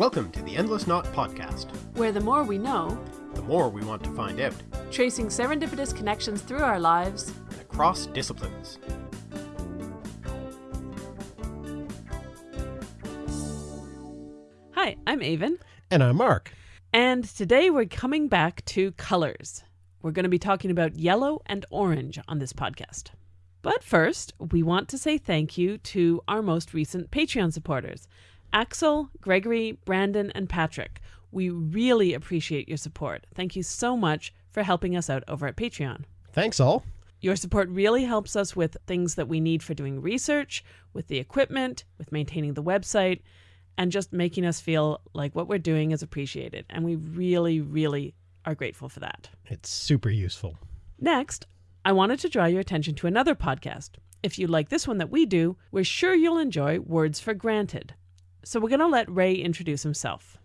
Welcome to the Endless Knot Podcast. where the more we know, The more we want to find out, tracing serendipitous connections through our lives, and across disciplines. Hi, I'm Aven, And I'm Mark. and today we're coming back to colors. We're going to be talking about yellow and orange on this podcast. But first, we want to say thank you to our most recent Patreon supporters Axel, Gregory, Brandon, and Patrick. We really appreciate your support. Thank you so much for helping us out over at Patreon. Thanks all. Your support really helps us with things that we need for doing research, with the equipment, with maintaining the website, and just making us feel like what we're doing is appreciated. And we really, really are grateful for that. It's super useful. Next, I wanted to draw your attention to another podcast. If you like this one that we do, we're sure you'll enjoy Words for Granted. So we're going to let Ray introduce himself.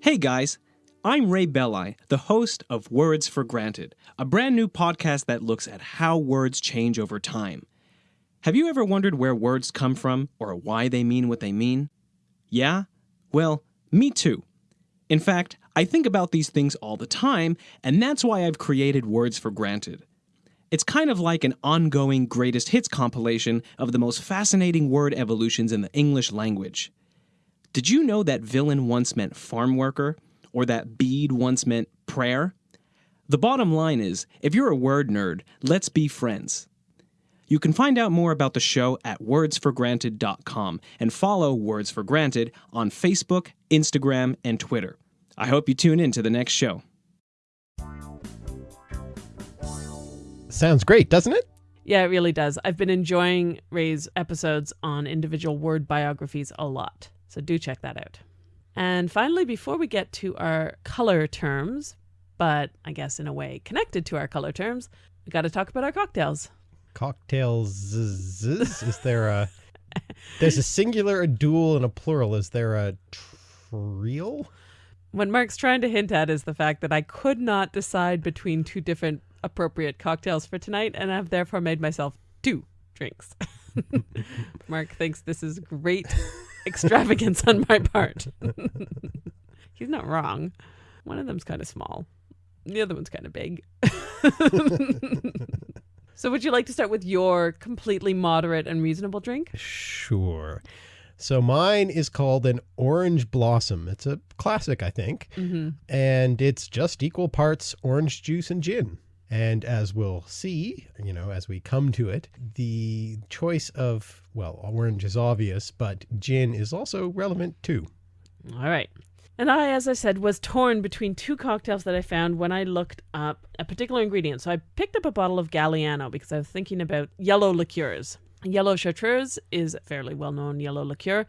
Hey guys, I'm Ray Belli, the host of Words for Granted, a brand new podcast that looks at how words change over time. Have you ever wondered where words come from or why they mean what they mean? Yeah? Well, me too. In fact, I think about these things all the time, and that's why I've created Words for Granted. It's kind of like an ongoing greatest hits compilation of the most fascinating word evolutions in the English language. Did you know that villain once meant farm worker, or that bead once meant prayer? The bottom line is if you're a word nerd, let's be friends. You can find out more about the show at wordsforgranted.com and follow Words for Granted on Facebook, Instagram, and Twitter. I hope you tune in to the next show. Sounds great, doesn't it? Yeah, it really does. I've been enjoying Ray's episodes on individual word biographies a lot. So do check that out. And finally, before we get to our color terms, but I guess in a way connected to our color terms, we got to talk about our cocktails. Cocktails. Is there a. There's a singular, a dual, and a plural. Is there a trio? What Mark's trying to hint at is the fact that I could not decide between two different appropriate cocktails for tonight, and I've therefore made myself two drinks. Mark thinks this is great extravagance on my part. He's not wrong. One of them's kind of small, the other one's kind of big. so, would you like to start with your completely moderate and reasonable drink? Sure. So mine is called an orange blossom. It's a classic, I think. Mm-hmm. And it's just equal parts orange juice and gin. And as we'll see, you know, as we come to it, the choice of, well, orange is obvious, but gin is also relevant too. All right. And I, as I said, was torn between two cocktails that I found when I looked up a particular ingredient. So I picked up a bottle of Galliano because I was thinking about yellow liqueurs. Yellow Chartreuse is a fairly well known yellow liqueur,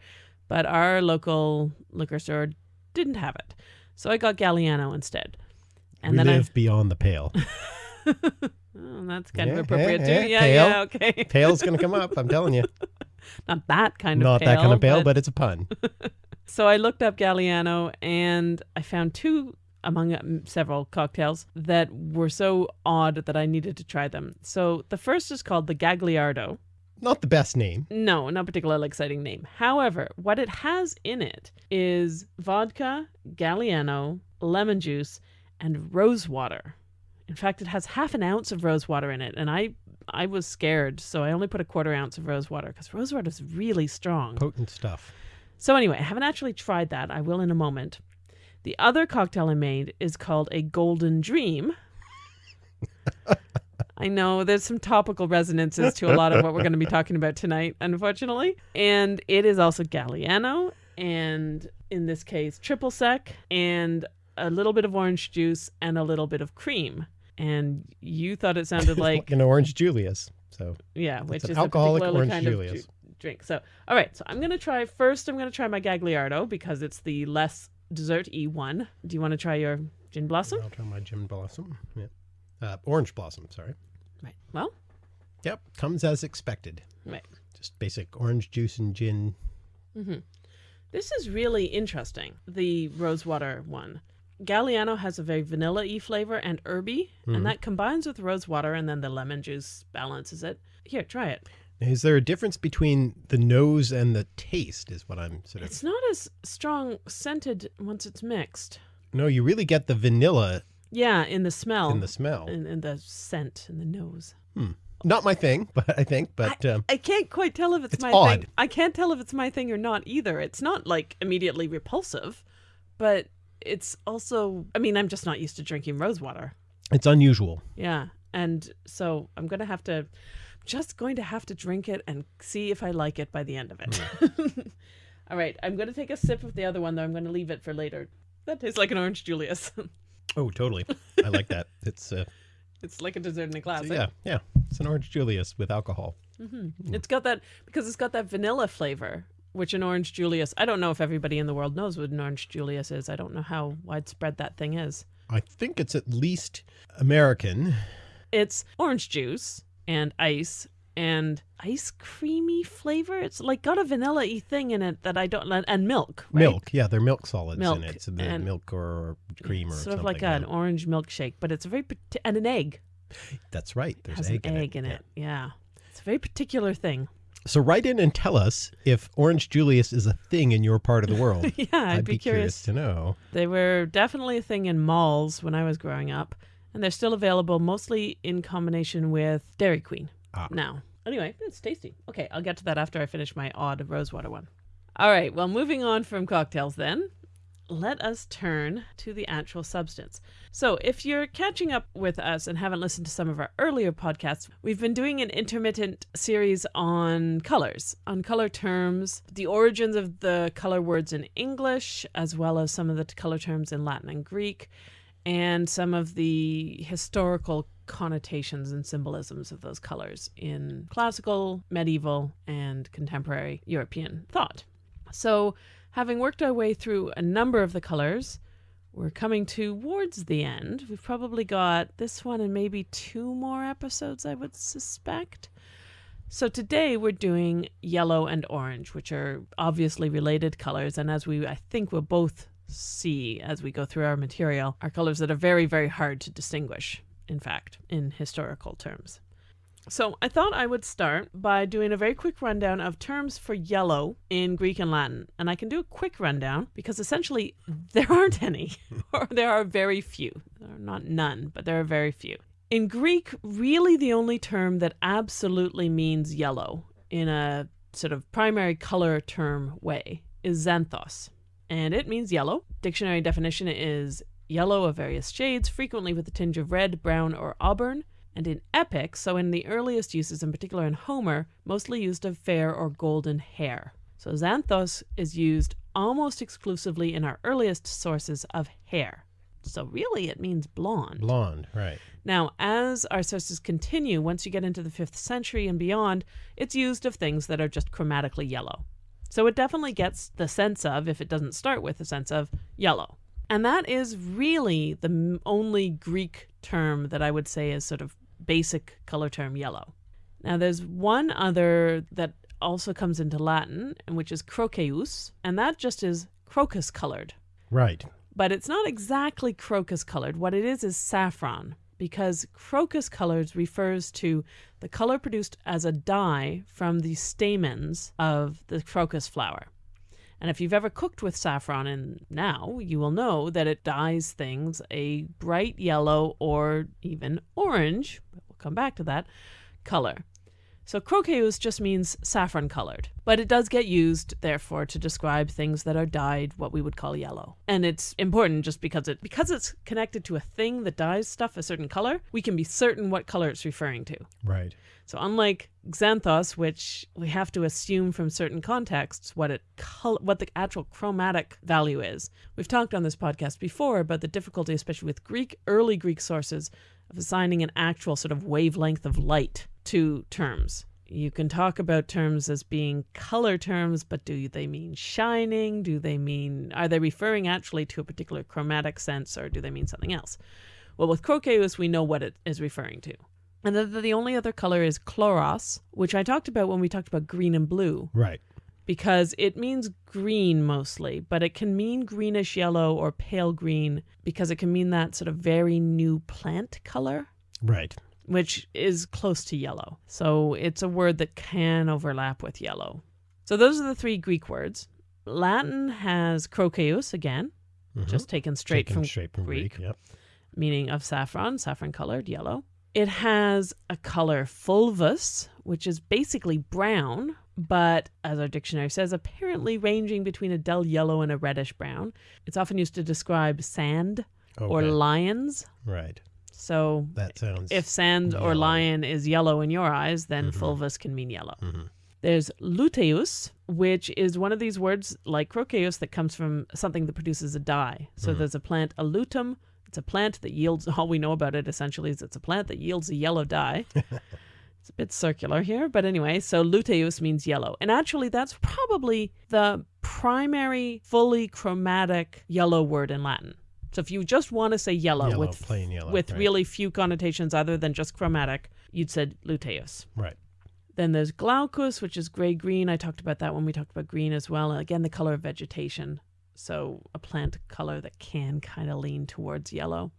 but our local liquor store didn't have it. So I got Galliano instead. And we then live beyond the pale. Oh, that's kind Yeah, of appropriate yeah, too. yeah, Yeah, pale. yeah, okay. Pale's going to come up, I'm telling you. Not that kind of Not pale. that kind of pale, but it's a pun. So I looked up Galliano and I found two among um, several cocktails that were so odd that I needed to try them. So the first is called the Gagliardo. Not the best name. No, not particularly exciting name. However, what it has in it is vodka, Galliano, lemon juice, and rose water. In fact, it has half an ounce of rose water in it, and I I was scared, so I only put a quarter ounce of rose water because rose water is really strong. Potent stuff. So anyway, I haven't actually tried that. I will in a moment. The other cocktail I made is called a Golden Dream. I know there's some topical resonances to a lot of what we're going to be talking about tonight, unfortunately. And it is also Galliano, and in this case, triple sec, and a little bit of orange juice and a little bit of cream. And you thought it sounded like an orange Julius. So yeah, which an is alcoholic a orange kind Julius. of ju- drink. So, all right. So I'm gonna try first. I'm gonna try my Gagliardo because it's the less dessert y one. Do you want to try your gin blossom? I'll try my gin blossom. Yeah. Uh, orange blossom, sorry. Right. Well, Yep. Comes as expected. right. Just basic orange juice and gin. hmm This is really interesting. The rosewater one. Galliano has a very vanilla-y flavor and herby, Mhm. and that combines with rose water and then the lemon juice balances it. Here, try it. Is there a difference between the nose and the taste? Is what I'm sort of. It's not as strong scented once it's mixed. No, you really get the vanilla Yeah, in the smell. in the smell. in, in the scent in the nose. Hmm. Not my thing, but I think. But um, I can't quite tell if it's, It's my odd. thing. I can't tell if it's my thing or not either. It's not like immediately repulsive, but it's also I mean, I'm just not used to drinking rose water. it's unusual. Yeah. And so I'm going to have to just going to have to drink it and see if I like it by the end of it. All right, I'm going to take a sip of the other one though. I'm going to leave it for later. That tastes like an orange Julius. Oh, totally. I like that. It's uh, it's like a dessert in a glass. eh? yeah, yeah. It's an orange Julius with alcohol. It's got that because it's got that vanilla flavor, which an orange Julius. I don't know if everybody in the world knows what an orange Julius is. I don't know how widespread that thing is. I think it's at least American. It's orange juice and ice and ice creamy flavor. It's like got a vanilla y thing in it that I don't and milk. Right? Milk. Yeah, they're milk solids Milk, in it. The and- milk or cream or sort something. of like yeah. an orange milkshake, but it's a very and an egg That's right. There's egg, an in egg it. in yeah. it. Yeah, it's a very particular thing. So write in and tell us if orange Julius is a thing in your part of the world. yeah, I'd, be, curious. to know. They were definitely a thing in malls when I was growing up, and they're still available mostly in combination with Dairy Queen Ah. now. Anyway, it's tasty. Okay, I'll get to that after I finish my odd rosewater one. All right, well, moving on from cocktails then, let us turn to the actual substance. So, if you're catching up with us and haven't listened to some of our earlier podcasts, we've been doing an intermittent series on colors, on color terms, the origins of the color words in English, as well as some of the color terms in Latin and Greek, and some of the historical connotations and symbolisms of those colors in classical, medieval, and contemporary European thought. So, having worked our way through a number of the colors, we're coming towards the end. We've probably got this one and maybe two more episodes, I would suspect. So today we're doing yellow and orange, which are obviously related colors, and as we I think we'll both see as we go through our material, are colors that are very, very hard to distinguish, in fact, in historical terms. So I thought I would start by doing a very quick rundown of terms for yellow in Greek and Latin. And I can do a quick rundown because essentially there aren't any, or there are very few. There are not none, but there are very few. In Greek, really the only term that absolutely means yellow in a sort of primary color term way is xanthos. And it means yellow. Dictionary definition is yellow of various shades, frequently with a tinge of red, brown, or auburn and in epic, so in the earliest uses, in particular in Homer, mostly used of fair or golden hair. So xanthos is used almost exclusively in our earliest sources of hair. So really, it means blonde. Blonde, right. Now, as our sources continue, once you get into the 5th century and beyond, it's used of things that are just chromatically yellow. So it definitely gets the sense of, if it doesn't start with the sense of, yellow. And that is really the only Greek term that I would say is sort of basic color term yellow. Now, there's one other that also comes into Latin, and which is croceus, and that just is crocus colored Right. but it's not exactly crocus colored. What it is is saffron, because crocus colors refers to the color produced as a dye from the stamens of the crocus flower. And if you've ever cooked with saffron and now, you will know that it dyes things a bright yellow or even orange, come back to that, color. So croceus just means saffron colored, but it does get used therefore to describe things that are dyed what we would call yellow. And it's important just because it because it's connected to a thing that dyes stuff a certain color, we can be certain what color it's referring to. Right. So unlike xanthos, which we have to assume from certain contexts what it col- what the actual chromatic value is. We've talked on this podcast before about the difficulty, especially with Greek early Greek sources, of assigning an actual sort of wavelength of light to terms. You can talk about terms as being color terms, but do they mean shining? Do they mean are they referring actually to a particular chromatic sense, or do they mean something else? Well, with croceus, we know what it is referring to. And the, the only other color is chloros, which I talked about when we talked about green and blue, Right. Because it means green mostly, but it can mean greenish yellow or pale green because it can mean that sort of very new plant color. Right. which is close to yellow. So it's a word that can overlap with yellow. So those are the three Greek words. Latin has croceus again, Mhm. just taken straight Taken from straight from Greek. Greek. Yep. meaning of saffron, saffron colored, yellow. It has a color fulvus, which is basically brown, but as our dictionary says, apparently ranging between a dull yellow and a reddish brown. It's often used to describe sand or lions. right. So That sounds. if sand or lion is yellow in your eyes, then Mhm. fulvus can mean yellow. Mhm. There's luteus, which is one of these words like croceus that comes from something that produces a dye. So Mhm. there's a plant, a lutum. It's a plant that yields, all we know about it essentially is it's a plant that yields a yellow dye. it's a bit circular here, but anyway, so luteus means yellow. And actually, that's probably the primary fully chromatic yellow word in Latin. So if you just want to say yellow, Yellow, with plain yellow, with right. really few connotations other than just chromatic, you'd said luteus. Right. Then there's glaucus, which is gray green. I talked about that when we talked about green as well. And again, the color of vegetation. So a plant color that can kind of lean towards yellow.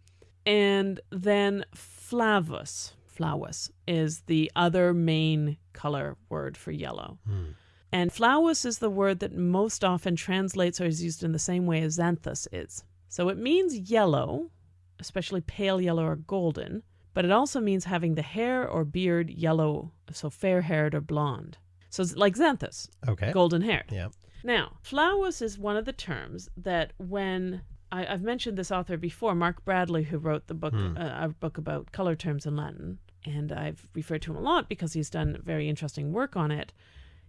And then flavus, flavus is the other main color word for yellow. Hmm. And flavus is the word that most often translates or is used in the same way as xanthus is. So it means yellow, especially pale yellow or golden, but it also means having the hair or beard yellow, so fair haired or blonde. So it's like xanthus, Okay. golden haired. Yeah. Now, flavus is one of the terms that when I, I've mentioned this author before, Mark Bradley, who wrote the book, Hmm. uh, a book about color terms in Latin, and I've referred to him a lot because he's done very interesting work on it.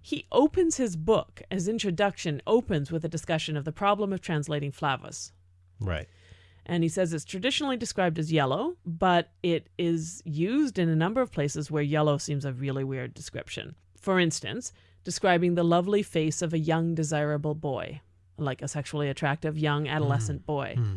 He opens his book, his introduction opens with a discussion of the problem of translating flavus. Right. And he says it's traditionally described as yellow, but it is used in a number of places where yellow seems a really weird description. For instance, describing the lovely face of a young, desirable boy, like a sexually attractive young adolescent boy. Hmm.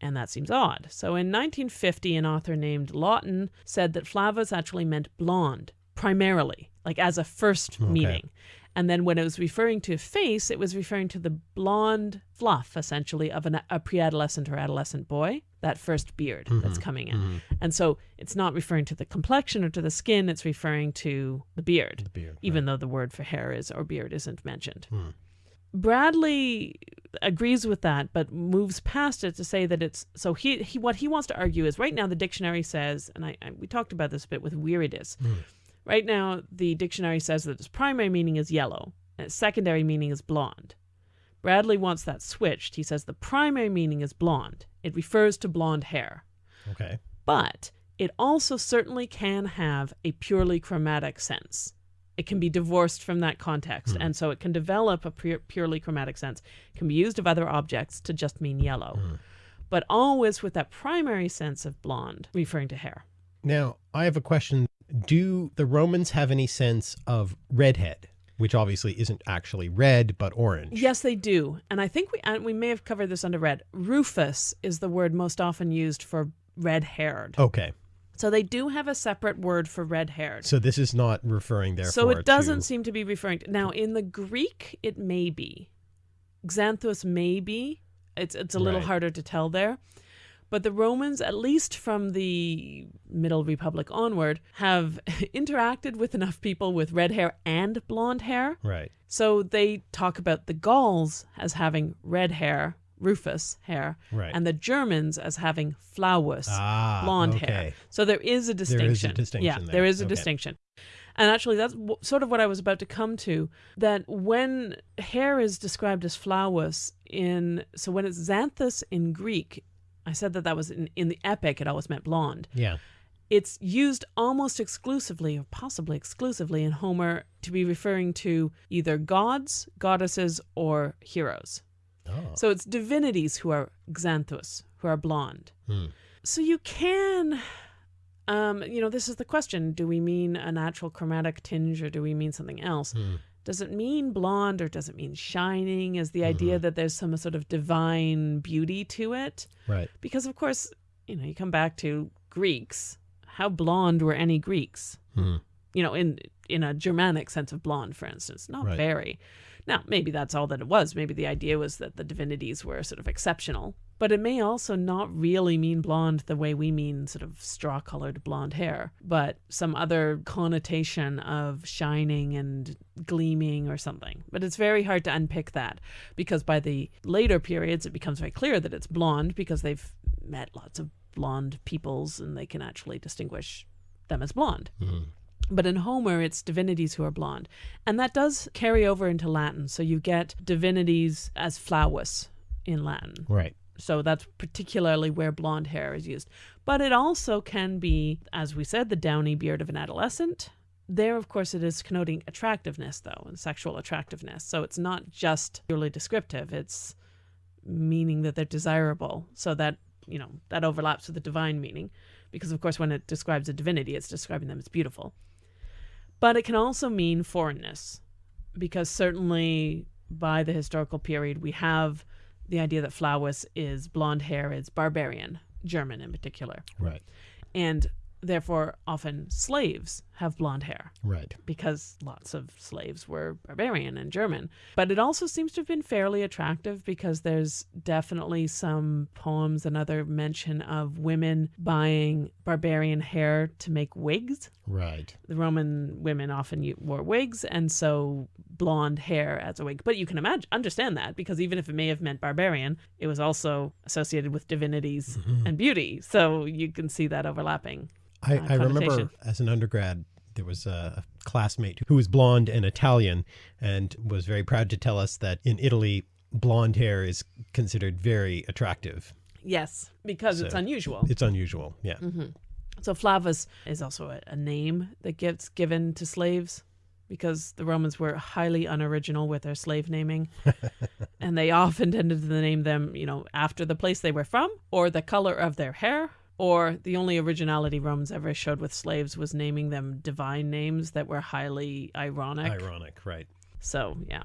And that seems odd. So in 1950, an author named Lawton said that flavus actually meant blonde, primarily, like as a first Okay. meaning. And then when it was referring to face, it was referring to the blonde fluff, essentially, of an, a pre adolescent or adolescent boy, that first beard that's Mhm. coming in. Mhm. And so it's not referring to the complexion or to the skin, it's referring to the beard, The beard. even though the word for hair is or beard isn't mentioned. Hmm. Bradley agrees with that, but moves past it to say that it's so he, he what he wants to argue is right now the dictionary says, and I, I we talked about this a bit with viridis. Hmm. Right now the dictionary says that its primary meaning is yellow, and its secondary meaning is blonde. Bradley wants that switched. He says the primary meaning is blonde. It refers to blonde hair, Okay. but it also certainly can have a purely chromatic sense. It can be divorced from that context, Hmm. and so it can develop a pure, purely chromatic sense. It can be used of other objects to just mean yellow, Hmm. but always with that primary sense of blonde, referring to hair. Now, I have a question. Do the Romans have any sense of redhead, which obviously isn't actually red, but orange? Yes, they do, and I think we and we may have covered this under red. Rufus is the word most often used for red-haired. Okay. So they do have a separate word for red-haired. So this is not referring, there. So it doesn't to- seem to be referring to now in the Greek it may be. Xanthus may be. It's it's a little Right. harder to tell there. But the Romans, at least from the Middle Republic onward, have interacted with enough people with red hair and blonde hair. Right. So they talk about the Gauls as having red hair, Rufus hair, Right. and the Germans as having flavus, ah, blonde okay. hair. So there is a distinction. is a distinction Yeah, there. there is a Okay. distinction. And actually, that's w- sort of what I was about to come to. That when hair is described as flavus in, so when it's xanthus in Greek, I said that that was in, in the epic, it always meant blonde. Yeah. It's used almost exclusively, or possibly exclusively, in Homer to be referring to either gods, goddesses, or heroes. Oh. So it's divinities who are xanthus, who are blonde. Hmm. So you can, um, you know, this is the question: Do we mean a natural chromatic tinge, or do we mean something else? Hmm. Does it mean blonde, or does it mean shining? Is the idea that there's some sort of divine beauty to it? Right. Because of course, you know, you come back to Greeks. How blonde were any Greeks? Hmm. You know, in in a Germanic sense of blonde, for instance, not Right. very. Now, maybe that's all that it was. Maybe the idea was that the divinities were sort of exceptional But it may also not really mean blonde the way we mean sort of straw colored blonde hair, but some other connotation of shining and gleaming or something. But it's very hard to unpick that because by the later periods, it becomes very clear that it's blonde because they've met lots of blonde peoples and they can actually distinguish them as blonde. Mm-hmm. But in Homer, it's divinities who are blonde. And that does carry over into Latin. So you get divinities as flavus in Latin. Right. So that's particularly where blonde hair is used. But it also can be, as we said, the downy beard of an adolescent. There, of course, it is connoting attractiveness, though, and sexual attractiveness. So it's not just purely descriptive, it's meaning that they're desirable. So that, you know, that overlaps with the divine meaning. Because, of course, when it describes a divinity, it's describing them as beautiful. But it can also mean foreignness, because certainly by the historical period, we have the idea that Flavus is blonde hair is barbarian, German in particular. Right. And therefore, often slaves have blonde hair Right. because lots of slaves were barbarian and German. But it also seems to have been fairly attractive because there's definitely some poems and other mention of women buying barbarian hair to make wigs. Right. The Roman women often wore wigs, and so blonde hair as a wig. But you can imagine, understand that because even if it may have meant barbarian, it was also associated with divinities mm-hmm. and beauty. So you can see that overlapping. I, uh, I remember as an undergrad, there was a classmate who was blonde and Italian and was very proud to tell us that in Italy, blonde hair is considered very attractive. Yes, because it's unusual. It's unusual. Yeah. So Flavus is also a, a name that gets given to slaves because the Romans were highly unoriginal with their slave naming. and they often tended to name them, you know, after the place they were from or the color of their hair. Or the only originality Romans ever showed with slaves was naming them divine names that were highly ironic. Ironic. Right. So, yeah,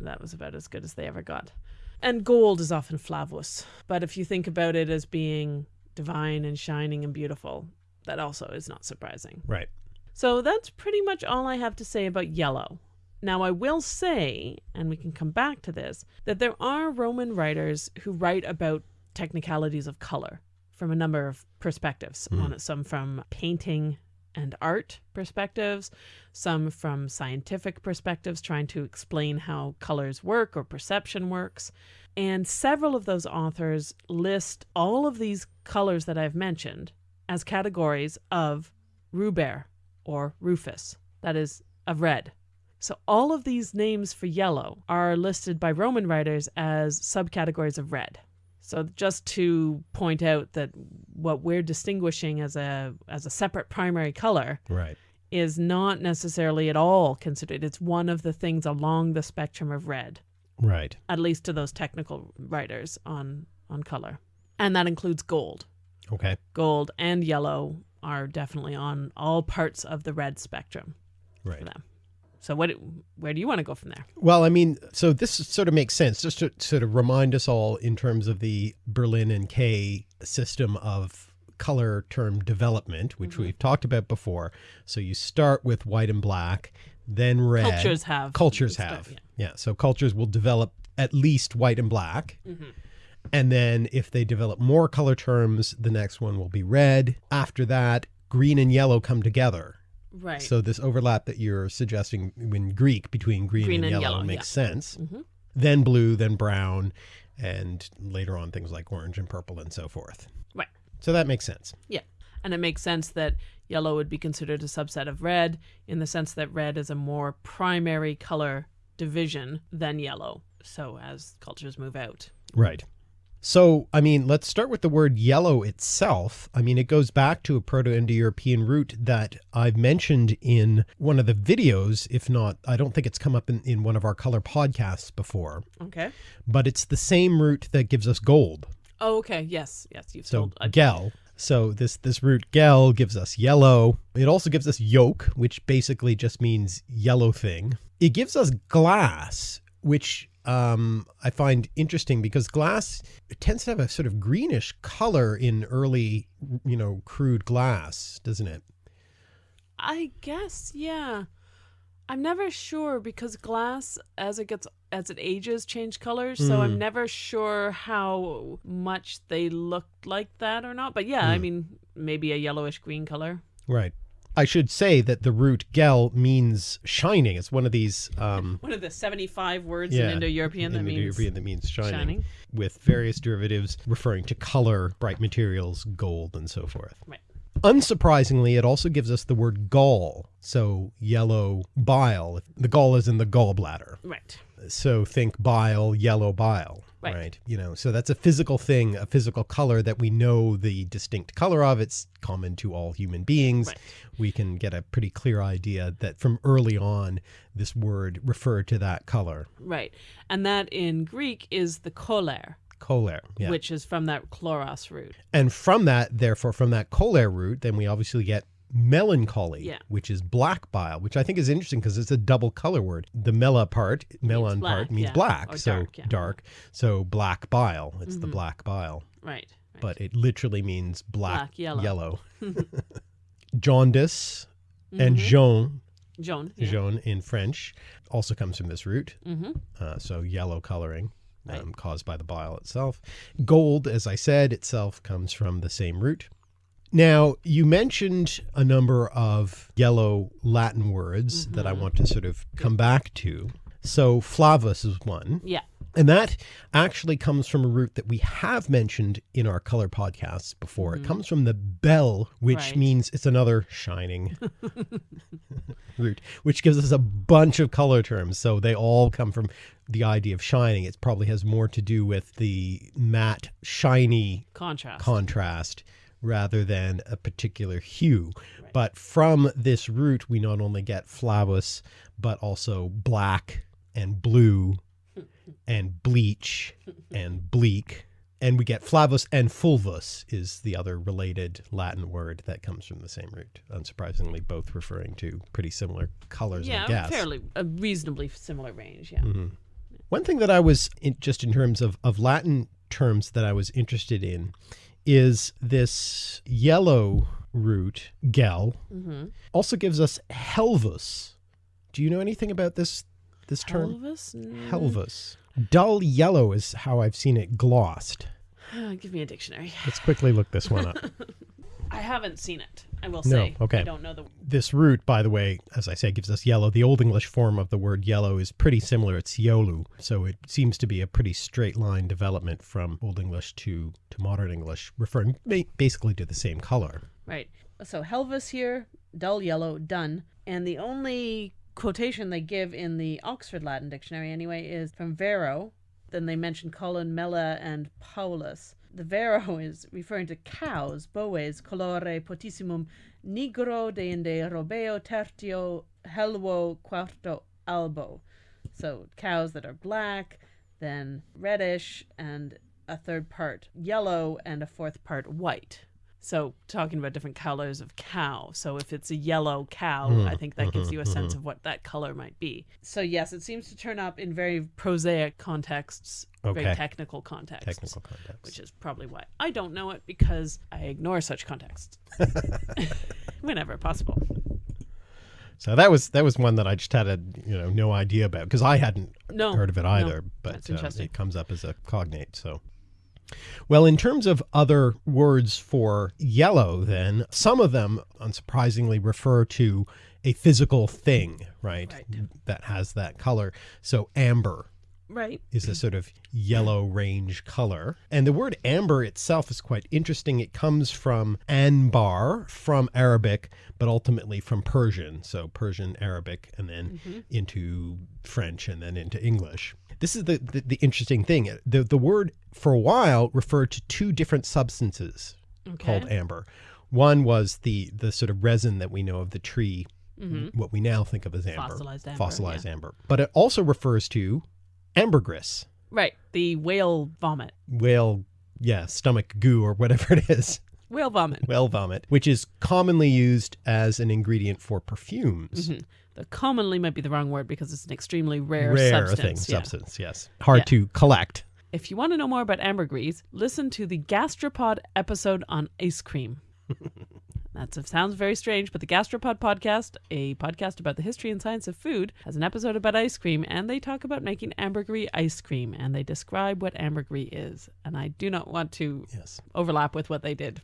that was about as good as they ever got. And gold is often flavus, but if you think about it as being divine and shining and beautiful, that also is not surprising. Right. So that's pretty much all I have to say about yellow. Now, I will say, and we can come back to this, that there are Roman writers who write about technicalities of color from a number of perspectives hmm. on it. Some from painting and art perspectives, some from scientific perspectives, trying to explain how colors work or perception works. And several of those authors list all of these colors that I've mentioned as categories of rubere or rufus, that is, of red. So all of these names for yellow are listed by Roman writers as subcategories of red. So just to point out that what we're distinguishing as a as a separate primary color Right. is not necessarily at all considered. It's one of the things along the spectrum of red, Right. at least to those technical writers on on color. And that includes gold. Okay. Gold and yellow are definitely on all parts of the red spectrum for Right. them. So what where do you want to go from there? Well, I mean, so this sort of makes sense just to sort of remind us all in terms of the Berlin and Kay system of color term development, which mm-hmm. we've talked about before. So you start with white and black, then red. Cultures have Cultures have. yeah. yeah. So cultures will develop at least white and black. Mm-hmm. And then if they develop more color terms, the next one will be red. After that, green and yellow come together. Right. So this overlap that you're suggesting in Greek between green, Green and, and yellow, yellow, makes yeah. sense. Mhm. Then blue, then brown, and later on things like orange and purple and so forth. Right. So that makes sense. Yeah. And it makes sense that yellow would be considered a subset of red in the sense that red is a more primary color division than yellow. So as cultures move out. Right. So, I mean, let's start with the word yellow itself. I mean, it goes back to a Proto Indo European root that I've mentioned in one of the videos. If not, I don't think it's come up in, in one of our color podcasts before, Okay. but it's the same root that gives us gold. Oh, okay. Yes. Yes. You've So told. gel. So this this root gel gives us yellow. It also gives us yolk, which basically just means yellow thing. It gives us glass, which um, I find interesting because glass tends to have a sort of greenish color in early, you know, crude glass, doesn't it? I guess. Yeah. I'm never sure because glass, as it gets as it ages, change colors. So I'm never sure how much they look like that or not. But yeah, I mean, maybe a yellowish green color. Right. I should say that the root gel means shining. It's one of these um, One of the 75 words yeah, in Indo-European that means Indo-European that means shining, shining. with various derivatives referring to color, bright materials, gold, and so forth. Right. Unsurprisingly, it also gives us the word gall. So yellow bile. The gall is in the gallbladder. right. So think bile, yellow bile. Right. You know, so that's a physical thing, a physical color that we know the distinct color of. It's common to all human beings. Right. We can get a pretty clear idea that from early on, this word referred to that color. Right. And that in Greek is the choler, Choler. Yeah. which is from that chloros root. and from that, therefore, from that choler root, then we obviously get melancholy, Yeah. which is black bile, which I think is interesting because it's a double color word. The mela part, melon black, part means yeah. black, Or so dark, yeah. Mm-hmm. dark. So black bile, it's the black bile. Right. right. but it literally means black, Black, yellow. Jaundice and Mhm. jaune. Yeah. jaune in French, also comes from this root. Mm-hmm. Uh, so yellow coloring Right. um, caused by the bile itself. Gold, as I said, itself comes from the same root. Now, you mentioned a number of yellow Latin words that I mm-hmm. want to sort of come back to. So, flavus is one. Yeah. And that actually comes from a root that we have mentioned in our color podcasts before. It mm-hmm. comes from the bell, which Right. means it's another shining root, which gives us a bunch of color terms. So they all come from the idea of shining. It probably has more to do with the matte, shiny Contrast. contrast rather than a particular hue. But from this root, we not only get flavus, but also black and blue and bleach and bleak. And we get flavus and fulvus is the other related Latin word that comes from the same root. Unsurprisingly, both referring to pretty similar colors, yeah, fairly a reasonably similar range. Yeah. Mm-hmm. One thing that I was in, just in terms of, of Latin terms that I was interested in is this yellow root, gel, Mm-hmm. also gives us helvus. Do you know anything about this this term? Mm, Helvus. Dull yellow is how I've seen it glossed. Give me a dictionary. Let's quickly look this one up. I haven't seen it. I will No, say. okay. I don't know the. this root, by the way, as I say, gives us yellow. The Old English form of the word yellow is pretty similar. It's yolu. So it seems to be a pretty straight line development from Old English to, to modern English, referring basically to the same color. Right. So Helvus here, dull yellow, done. And the only quotation they give in the Oxford Latin Dictionary, anyway, is from Varro. Then they mention Columella, and Paulus. The Varro is referring to cows, boves, colore potissimum, nigro deinde robeo tertio helvo quarto albo. So cows that are black, then reddish, and a third part yellow, and a fourth part white. So talking about different colors of cow. So if it's a yellow cow, Hmm. I think that gives you a sense of what that color might be. So yes, it seems to turn up in very prosaic contexts, Okay. very technical contexts. Technical context. Which is probably why I don't know it because I ignore such contexts whenever possible. So that was that was one that I just had a you know no idea about because I hadn't No, heard of it no, either. but that's um, it comes up as a cognate. So, well, in terms of other words for yellow, then some of them unsurprisingly refer to a physical thing, right? Right. That has that color. So amber Right. is a sort of yellow range color. And the word amber itself is quite interesting. It comes from anbar, from Arabic, but ultimately from Persian. So Persian, Arabic, and then mm-hmm. into French, and then into English. This is the, the, the interesting thing. The, the word for a while referred to two different substances Okay. called amber. One was the, the sort of resin that we know of the tree, mm-hmm. what we now think of as amber. Fossilized amber, Fossilized yeah. amber. But it also refers to ambergris Right. The whale vomit. whale, yeah, stomach goo or whatever it is, Whale vomit. whale vomit, which is commonly used as an ingredient for perfumes. Mhm. The commonly might be the wrong word because it's an extremely rare, Rare substance. thing, yeah. substance, yes. Hard Yeah. to collect. If you want to know more about ambergris, listen to the gastropod episode on ice cream. That sounds very strange, but the Gastropod podcast, a podcast about the history and science of food, has an episode about ice cream, and they talk about making ambergris ice cream, and they describe what ambergris is. And I do not want to Yes. overlap with what they did.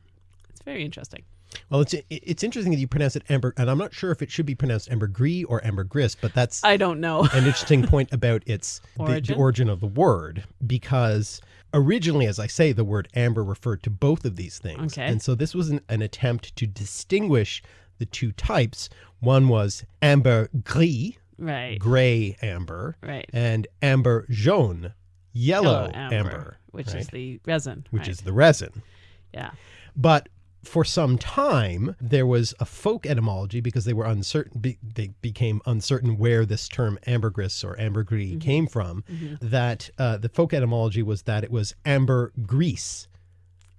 It's very interesting. Well, it's it's interesting that you pronounce it amber, and I'm not sure if it should be pronounced ambergris or ambergris, but that's I don't know. an interesting point about its the, the Origin? origin of the word because originally as i say the word amber referred to both of these things Okay. and so this was an, an attempt to distinguish the two types one was amber gris right. gray amber Right. and amber jaune yellow, Yellow amber, which right? is the resin. which right. is the resin yeah. but for some time, there was a folk etymology because they were uncertain. Be, they became uncertain where this term ambergris or ambergris Mm-hmm. came from. That uh, the folk etymology was that it was amber grease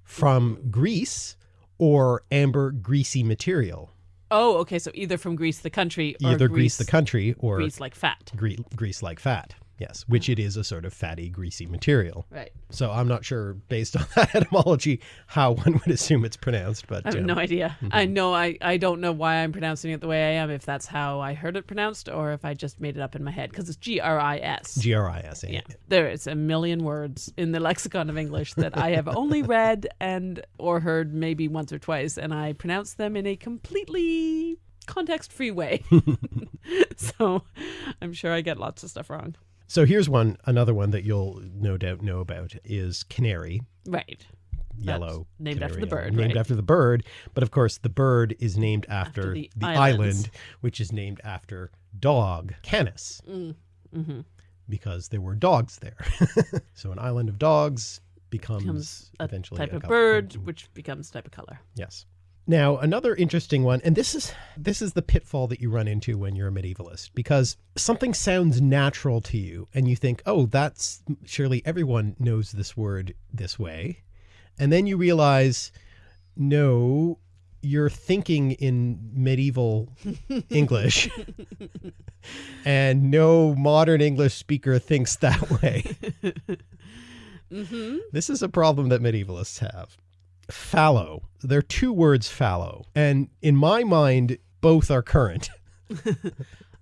from Greece or amber greasy material, Oh, okay. So either from Greece, the country, or either Greece, grease the country or Greece like fat. gre- grease like fat. Yes, which it is a sort of fatty, greasy material. Right. So I'm not sure, based on that etymology, how one would assume it's pronounced. But I have um, no idea. I know I, I don't know why I'm pronouncing it the way I am, if that's how I heard it pronounced or if I just made it up in my head, because it's G R I S. G R I S. Yeah, there is a million words in the lexicon of English that I have only read and or heard maybe once or twice, and I pronounce them in a completely context-free way. so I'm sure I get lots of stuff wrong. So here's one, another one that you'll no doubt know about is canary, Right. yellow. named after the yellow, bird, Named right. after the bird, but of course the bird is named after, After the the, island, which is named after dog Canis, Mm-hmm. because there were dogs there. so an island of dogs becomes, Becomes a eventually type a of col- bird, which becomes type of color. Yes. Now, another interesting one, and this is this is the pitfall that you run into when you're a medievalist, because something sounds natural to you, and you think, "Oh, that's surely everyone knows this word this way," and then you realize, no, you're thinking in medieval English, and no modern English speaker thinks that way. Mm-hmm. This is a problem that medievalists have. Fallow. There are two words fallow. And in my mind, both are current.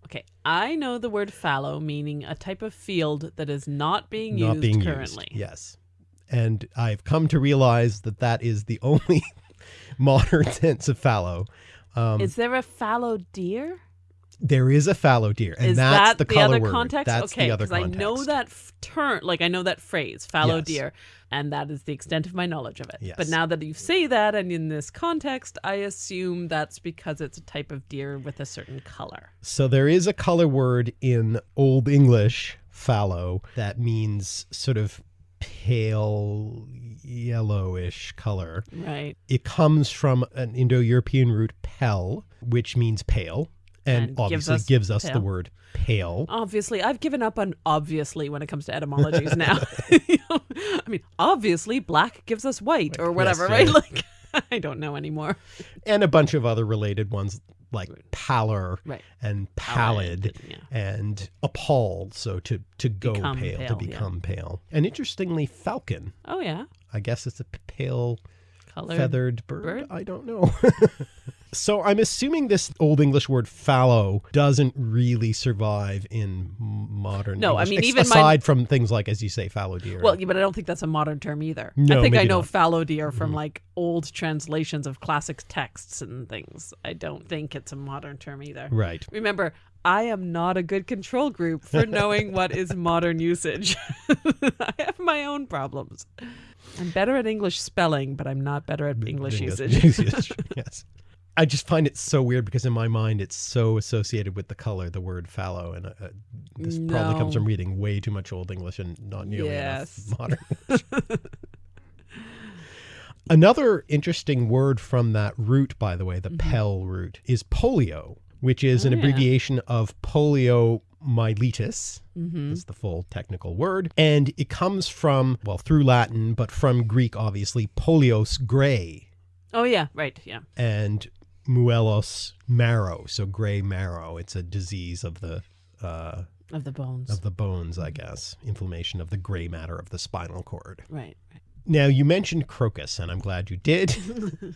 Okay, I know the word fallow meaning a type of field that is not being not used being currently. used. Yes. And I've come to realize that that is the only modern sense of fallow. Um, Is there a fallow deer? There is a fallow deer, and is that's that the the, color other word. context? That's okay, the other I know that term, like I know that phrase, fallow Yes. deer, and that is the extent of my knowledge of it. Yes. But now that you say that, and in this context, I assume that's because it's a type of deer with a certain color. So there is a color word in Old English, fallow, that means sort of pale yellowish color. Right. It comes from an Indo-European root pel, which means pale, and, And gives obviously us gives us the word pale. Obviously, I've given up on obviously when it comes to etymologies now. I mean, obviously, black gives us white or whatever, yes, right? yeah. Like, I don't know anymore. and a bunch of other related ones like pallor Right. and pallid Pallid, yeah. and appalled so to to go Become pale, pale, to yeah. become pale and interestingly falcon Oh yeah, i guess it's a pale color. feathered bird? bird? i don't know so i'm assuming this old english word fallow doesn't really survive in modern No, I mean, even my- aside from things like as you say fallow deer Well, yeah, but I don't think that's a modern term either. No, I think I know not. Fallow deer from mm-hmm. like old translations of classic texts and things. I don't think it's a modern term either. right Remember, I am not a good control group for knowing what is modern usage. I have my own problems. I'm better at English spelling, but I'm not better at English usage. usage, yes. I just find it so weird because in my mind it's so associated with the color, the word fallow, and uh, this probably comes from reading way too much Old English and not nearly Yes. enough modern. English. Another interesting word from that root, by the way, the Pell root, is polio, which is an. Oh, yeah. abbreviation of poliomyelitis. hmm is the full technical word. And it comes from, well, through Latin, but from Greek, obviously, polios gray Oh yeah, right, yeah. and muelos marrow, so gray marrow. It's a disease of the uh, Of the bones. of the bones, I guess. Inflammation of the gray matter of the spinal cord. right, right. Now, you mentioned crocus, and I'm glad you did,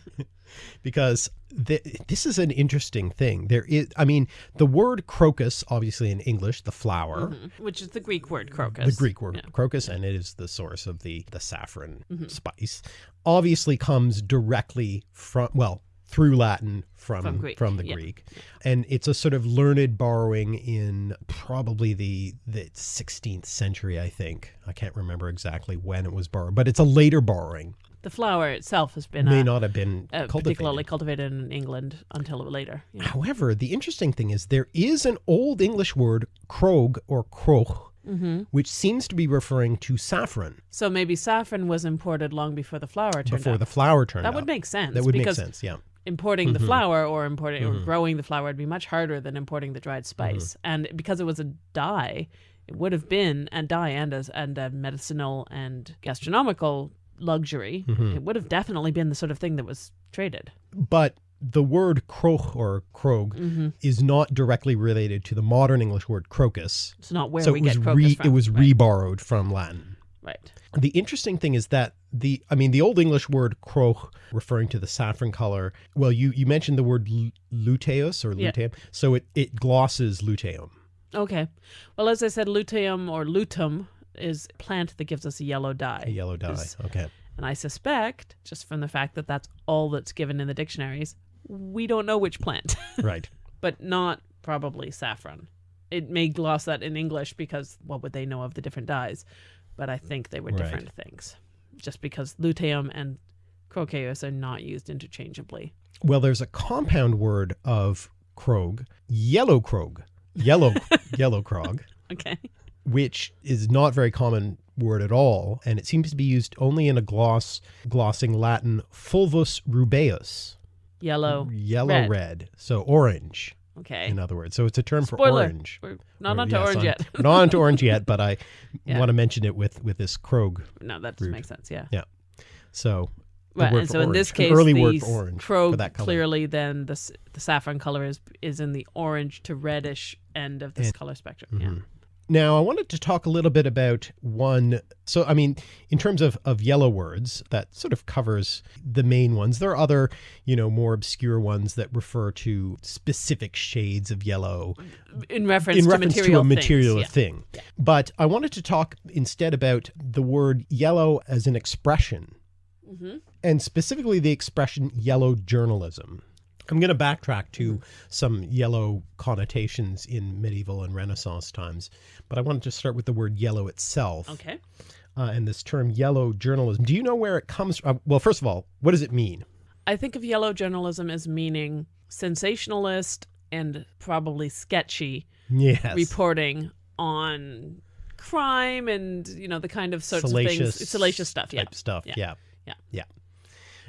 because th- this is an interesting thing. There is, I mean, the word crocus, obviously in English, the flower, Mm-hmm. Which is the Greek word crocus. the Greek word Yeah. Crocus, and it is the source of the the saffron spice. Obviously, comes directly from well through Latin from From Greek, the yeah. Greek, and it's a sort of learned borrowing in probably the the 16th century. I think I can't remember exactly when it was borrowed, but it's a later borrowing. The flower itself has been May uh, not have been uh, cultivated. particularly cultivated in England until later. Yeah. However, the interesting thing is there is an old English word, krog or kroch, Mm-hmm. which seems to be referring to saffron So maybe saffron was imported long before the flower turned before up. the flower turned that up. would make sense. That would make sense, yeah. Importing the Mhm. flower or importing or Mhm. growing the flower would be much harder than importing the dried spice. And because it was a dye, it would have been a dye and a, and a medicinal and gastronomical luxury. It would have definitely been the sort of thing that was traded. But the word kroch or krog hmm is not directly related to the modern English word crocus. It's not where so we it was get crocus re, from. it was right. reborrowed from Latin. right. The interesting thing is that the I mean the old English word croch referring to the saffron color. Well, you you mentioned the word lu- luteus or Yeah. luteum. So it it glosses luteum. Okay. Well, as I said, luteum or lutum is a plant that gives us a yellow dye. A yellow dye. Okay. And I suspect, just from the fact that that's all that's given in the dictionaries, we don't know which plant, Right. but not probably saffron. It may gloss that in English because what would they know of the different dyes? But I think they were Right. different things. Just because luteum and croceus are not used interchangeably. Well, there's a compound word of krog, yellow krog, yellow yellow krog, Okay. which is not very common word at all, and it seems to be used only in a gloss glossing Latin fulvus rubeus, Yellow. yellow red. red, so orange Okay. in other words. So it's a term for orange. We're not onto yes, orange I'm- yet. not onto orange yet, but I Yeah. want to mention it with with this krog. no, that does Rude. make sense. Yeah. Yeah. So Right, and so in this case, early word for orange for that color. clearly then the the saffron color is is in the orange to reddish end of this And- color spectrum. Yeah. Mm-hmm. Now, I wanted to talk a little bit about one. So, I mean, in terms of, of yellow words, that sort of covers the main ones. There are other, you know, more obscure ones that refer to specific shades of yellow In reference in to reference material to a things, material yeah. thing. But I wanted to talk instead about the word yellow as an expression, Mhm. and specifically the expression yellow journalism. I'm going to backtrack to some yellow connotations in medieval and Renaissance times, but I wanted to start with the word yellow itself Okay. uh, and this term yellow journalism. Do you know where it comes from? well, first of all, what does it mean? I think of yellow journalism as meaning sensationalist and probably sketchy Yes. reporting on crime and you know the kind of sorts salacious, of things salacious stuff yeah stuff. Yeah. Yeah. Yeah. Yeah.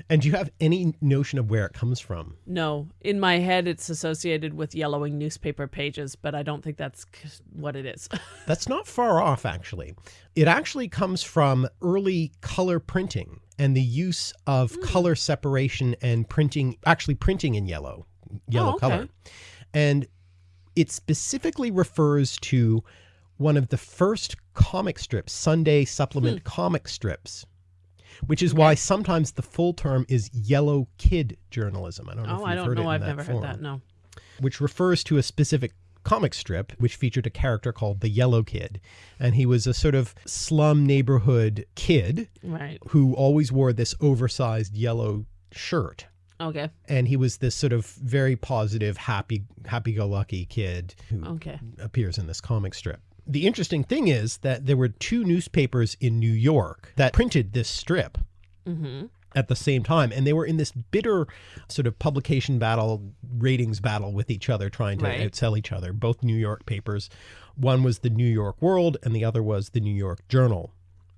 And do you have any notion of where it comes from? no in my head it's associated with yellowing newspaper pages but i don't think that's what it is That's not far off, actually. It actually comes from early color printing and the use of Hmm. color separation and printing, actually printing in yellow, yellow Oh, okay. color. And it specifically refers to one of the first comic strips, Sunday supplement Hmm. comic strips, which is why sometimes the full term is yellow kid journalism. I don't know oh, if oh you've i don't heard know i've never form heard that no which refers to a specific comic strip which featured a character called the Yellow Kid. And he was a sort of slum neighborhood kid right who always wore this oversized yellow shirt. okay And he was this sort of very positive, happy, happy go lucky kid who okay appears in this comic strip. The interesting thing is that there were two newspapers in New York that printed this strip mm-hmm. at the same time and they were in this bitter sort of publication battle ratings battle with each other trying to Right. outsell each other both new york papers. One was the new york world and the other was the new york journal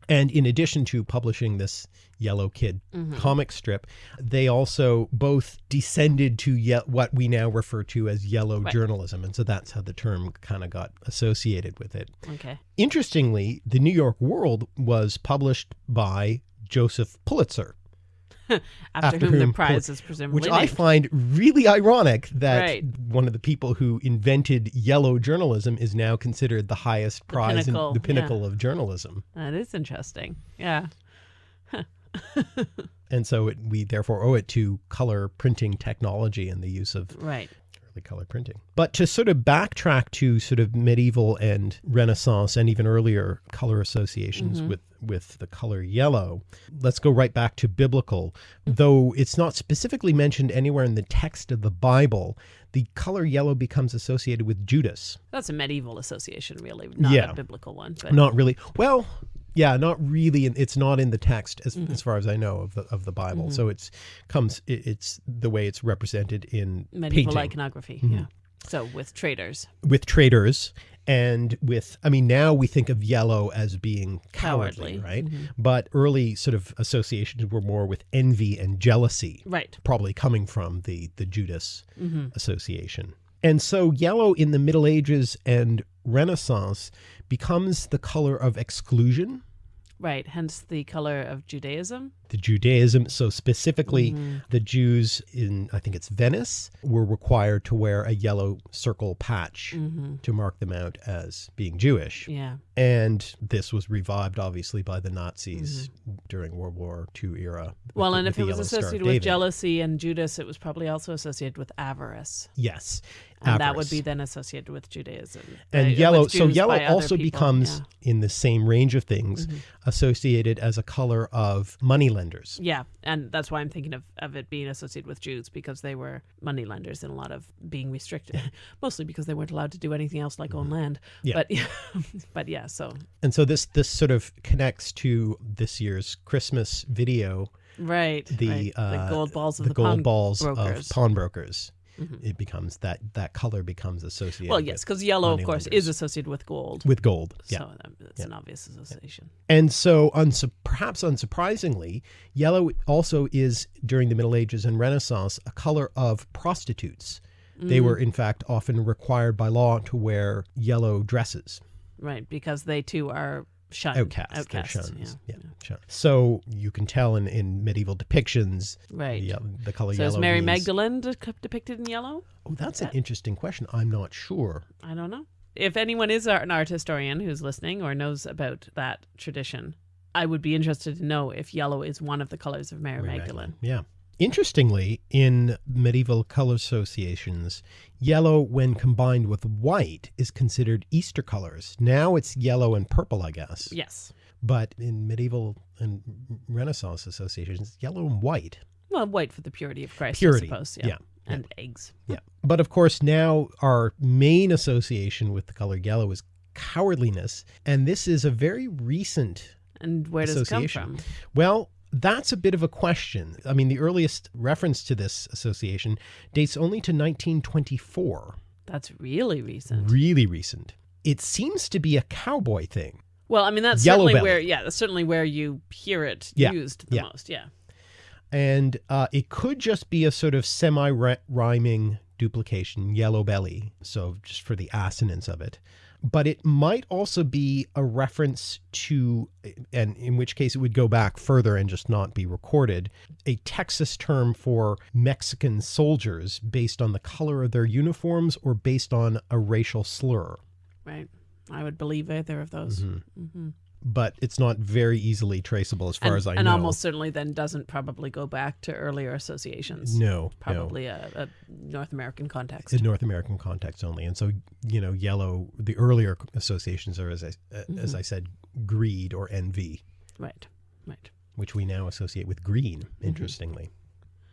and in addition to publishing this yellow kid Mm-hmm. comic strip they also both descended to what we now refer to as yellow Right. journalism and so that's how the term kind of got associated with it okay interestingly the new york world was published by joseph pulitzer after, After whom, the prize is presumably which I find really ironic that Right. one of the people who invented yellow journalism is now considered the highest prize pinnacle, and the yeah. pinnacle of journalism. that is interesting yeah and so it, we therefore owe it to color printing technology and the use of Right. early color printing. But to sort of backtrack to sort of medieval and Renaissance and even earlier color associations mm-hmm. with with the color yellow, let's go right back to biblical. Though it's not specifically mentioned anywhere in the text of the Bible, the color yellow becomes associated with Judas. That's a medieval association, really, not Yeah. a biblical one. But Not really. Well, yeah, not really. in- It's not in the text as, Mm-hmm. as far as I know of the of the Bible. So it's comes. It, it's the way it's represented in medieval painting. iconography. Mm-hmm. Yeah. So with traders, with traders and with i mean now we think of yellow as being cowardly, Cowardly. right? Mm-hmm. But early sort of associations were more with envy and jealousy right? probably coming from the the judas mm-hmm. association. And so yellow in the middle ages and renaissance becomes the color of exclusion Right. Hence the color of Judaism. the Judaism. So specifically, mm-hmm. the Jews in I think it's Venice were required to wear a yellow circle patch mm-hmm. to mark them out as being Jewish. Yeah. And this was revived, obviously, by the Nazis mm-hmm. during World War II era. Well, the- and if it was Yellow Star of associated with jealousy and Judas, it was probably also associated with avarice. yes, And that would be then associated with Judaism. and yellow. So yellow also people, becomes yeah. Mm-hmm. in the same range of things associated as a color of moneylenders. Yeah, and that's why I'm thinking of, of it being associated with Jews because they were money lenders and a lot of being restricted, mostly because they weren't allowed to do anything else like own land. Mm-hmm. Yeah. But but yeah, so And so this this sort of connects to this year's Christmas video right, the right. uh, the gold balls of the, the, gold pawn balls brokers. Mm-hmm. of pawnbrokers. It becomes that that color becomes associated. well, yes, because yellow, of course, is associated with gold. with gold. Yeah, So um, it's an obvious association. and so unsu- perhaps unsurprisingly, yellow also is during the Middle Ages and Renaissance a color of prostitutes. They Mm. were in fact often required by law to wear yellow dresses. Right, because they too are shunned. Outcasts, they're Outcasts, shunned. yeah. Yeah. So you can tell in, in medieval depictions, Right. the, um, the color So yellow. is Mary means- Magdalene de- depicted in yellow? Oh, that's an interesting question. I'm not sure. I don't know. If anyone is an art historian who's listening or knows about that tradition, I would be interested to know if yellow is one of the colors of Mary, Magdalene. Yeah. Interestingly, in medieval color associations, yellow, when combined with white, is considered Easter colors. Now it's yellow and purple, I guess. Yes. But in medieval and Renaissance associations, yellow and white. Well, white for the purity of Christ, Purity, I suppose. Yeah. yeah, And eggs. Yeah. But of course, now our main association with the color yellow is cowardliness. And this is a very recent And where does it come from? Well, that's a bit of a question. I mean, the earliest reference to this association dates only to 1924, That's really recent. really recent. It seems to be a cowboy thing. Well, I mean, that's Yellow certainly belly. where, yeah, that's certainly where you hear it Yeah, used the yeah. most. Yeah. And uh, it could just be a sort of semi rhyming duplication, yellow belly. So just for the assonance of it. But it might also be a reference to, and in which case it would go back further and just not be recorded, a Texas term for Mexican soldiers based on the color of their uniforms or based on a racial slur. Right. I would believe either of those. Mm-hmm. But it's not very easily traceable as far and, as I and know. And almost certainly then doesn't probably go back to earlier associations. no, no. Probably a, a North American context. in North American context only. And so, you know, yellow, the earlier associations are, as I, uh, as I said, greed or envy, Right. Right. which we now associate with green, interestingly.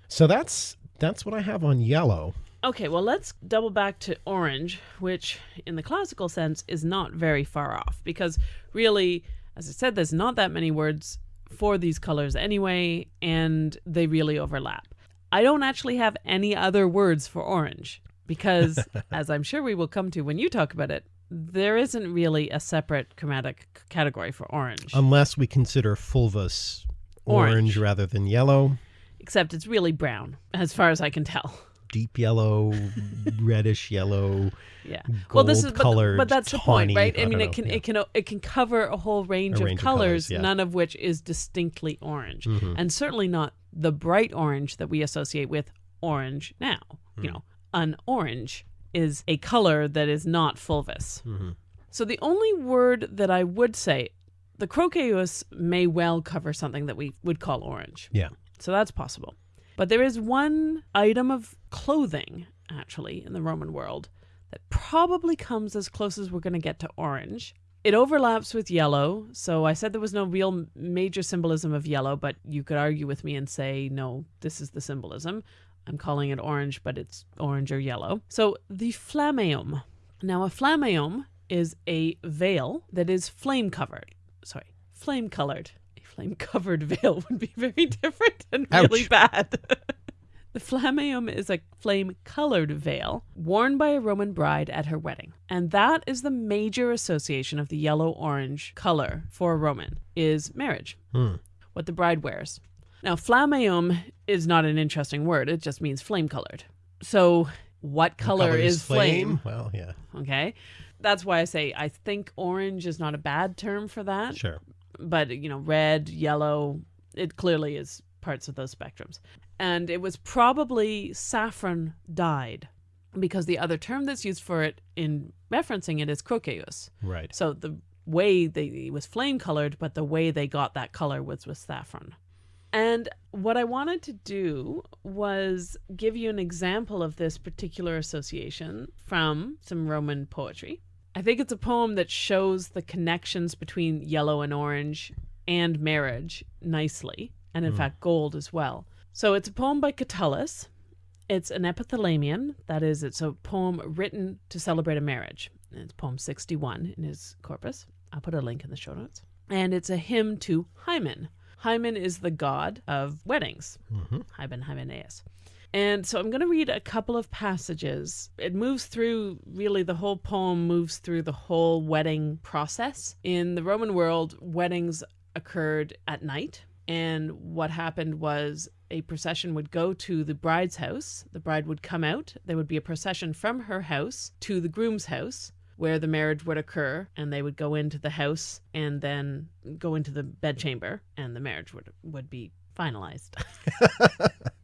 So that's that's what I have on yellow. Okay, well, let's double back to orange, which in the classical sense is not very far off because really, as I said, there's not that many words for these colors anyway, and they really overlap. I don't actually have any other words for orange because, as I'm sure we will come to when you talk about it, there isn't really a separate chromatic category for orange, Unless we consider fulvous orange, Orange. rather than yellow, except it's really brown, as far as I can tell. Deep yellow, reddish yellow, Yeah. well, this is but, colored, but that's the point, right? I, I mean, it can yeah. it can it can cover a whole range, A of, range of colors, colours, yeah. Mm-hmm. none of which is distinctly orange, and certainly not the bright orange that we associate with orange now. You Mm. know, an orange is a color that is not fulvous. Mm-hmm. So the only word that I would say the croceus may well cover something that we would call orange. Yeah. So that's possible. But there is one item of clothing, actually, in the Roman world that probably comes as close as we're going to get to orange. It overlaps with yellow. So I said there was no real major symbolism of yellow, but you could argue with me and say, no, this is the symbolism. I'm calling it orange, but it's orange or yellow. So the flammeum. Now, a flammeum is a veil that is flame covered. Sorry, flame colored. Flame covered veil would be very different and really bad. the flammeum is a flame colored veil worn by a Roman bride at her wedding. And that is the major association of the yellow orange color for a Roman is marriage. Hmm. What the bride wears. Now, flammeum is not an interesting word. It just means flame colored. So, what color, Color is flame? Well, yeah, Okay. That's why I say I think orange is not a bad term for that. sure. But, you know, red, yellow, it clearly is parts of those spectrums. And it was probably saffron dyed because the other term that's used for it in referencing it is croceus. Right. So the way they it was flame colored, but the way they got that color was with saffron. And what I wanted to do was give you an example of this particular association from some Roman poetry. I think it's a poem that shows the connections between yellow and orange and marriage nicely, and in hmm. fact, gold as well. So it's a poem by Catullus. It's an epithalamion, that is, it's a poem written to celebrate a marriage. It's poem 61 in his corpus. I'll put a link in the show notes. And it's a hymn to Hymen. Hymen is the god of weddings. Mm-hmm. Hymen, Hymenaeus. And so I'm going to read a couple of passages. It moves through, really, the whole poem moves through the whole wedding process. In the Roman world, weddings occurred at night. And what happened was a procession would go to the bride's house. The bride would come out. There would be a procession from her house to the groom's house where the marriage would occur and they would go into the house and then go into the bedchamber and the marriage would would be finalized.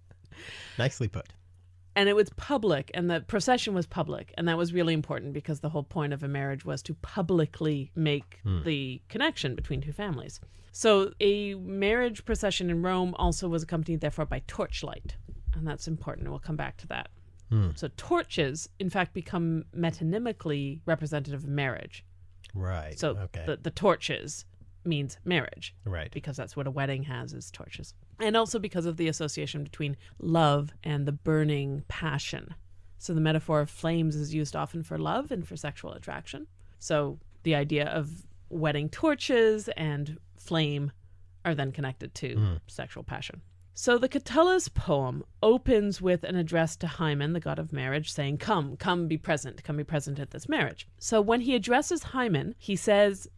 Nicely put. and it was public and the procession was public and that was really important because the whole point of a marriage was to publicly make hmm. the connection between two families so a marriage procession in rome also was accompanied therefore by torchlight and that's important we'll come back to that hmm. so torches in fact become metonymically representative of marriage Right. so okay. the, the torches means marriage right. because that's what a wedding has is torches. And also because of the association between love and the burning passion. So the metaphor of flames is used often for love and for sexual attraction. So the idea of wedding torches and flame are then connected to mm-hmm. sexual passion. So the Catullus poem opens with an address to Hymen, the god of marriage, saying, Come, come be present, come be present at this marriage. So when he addresses Hymen, he says,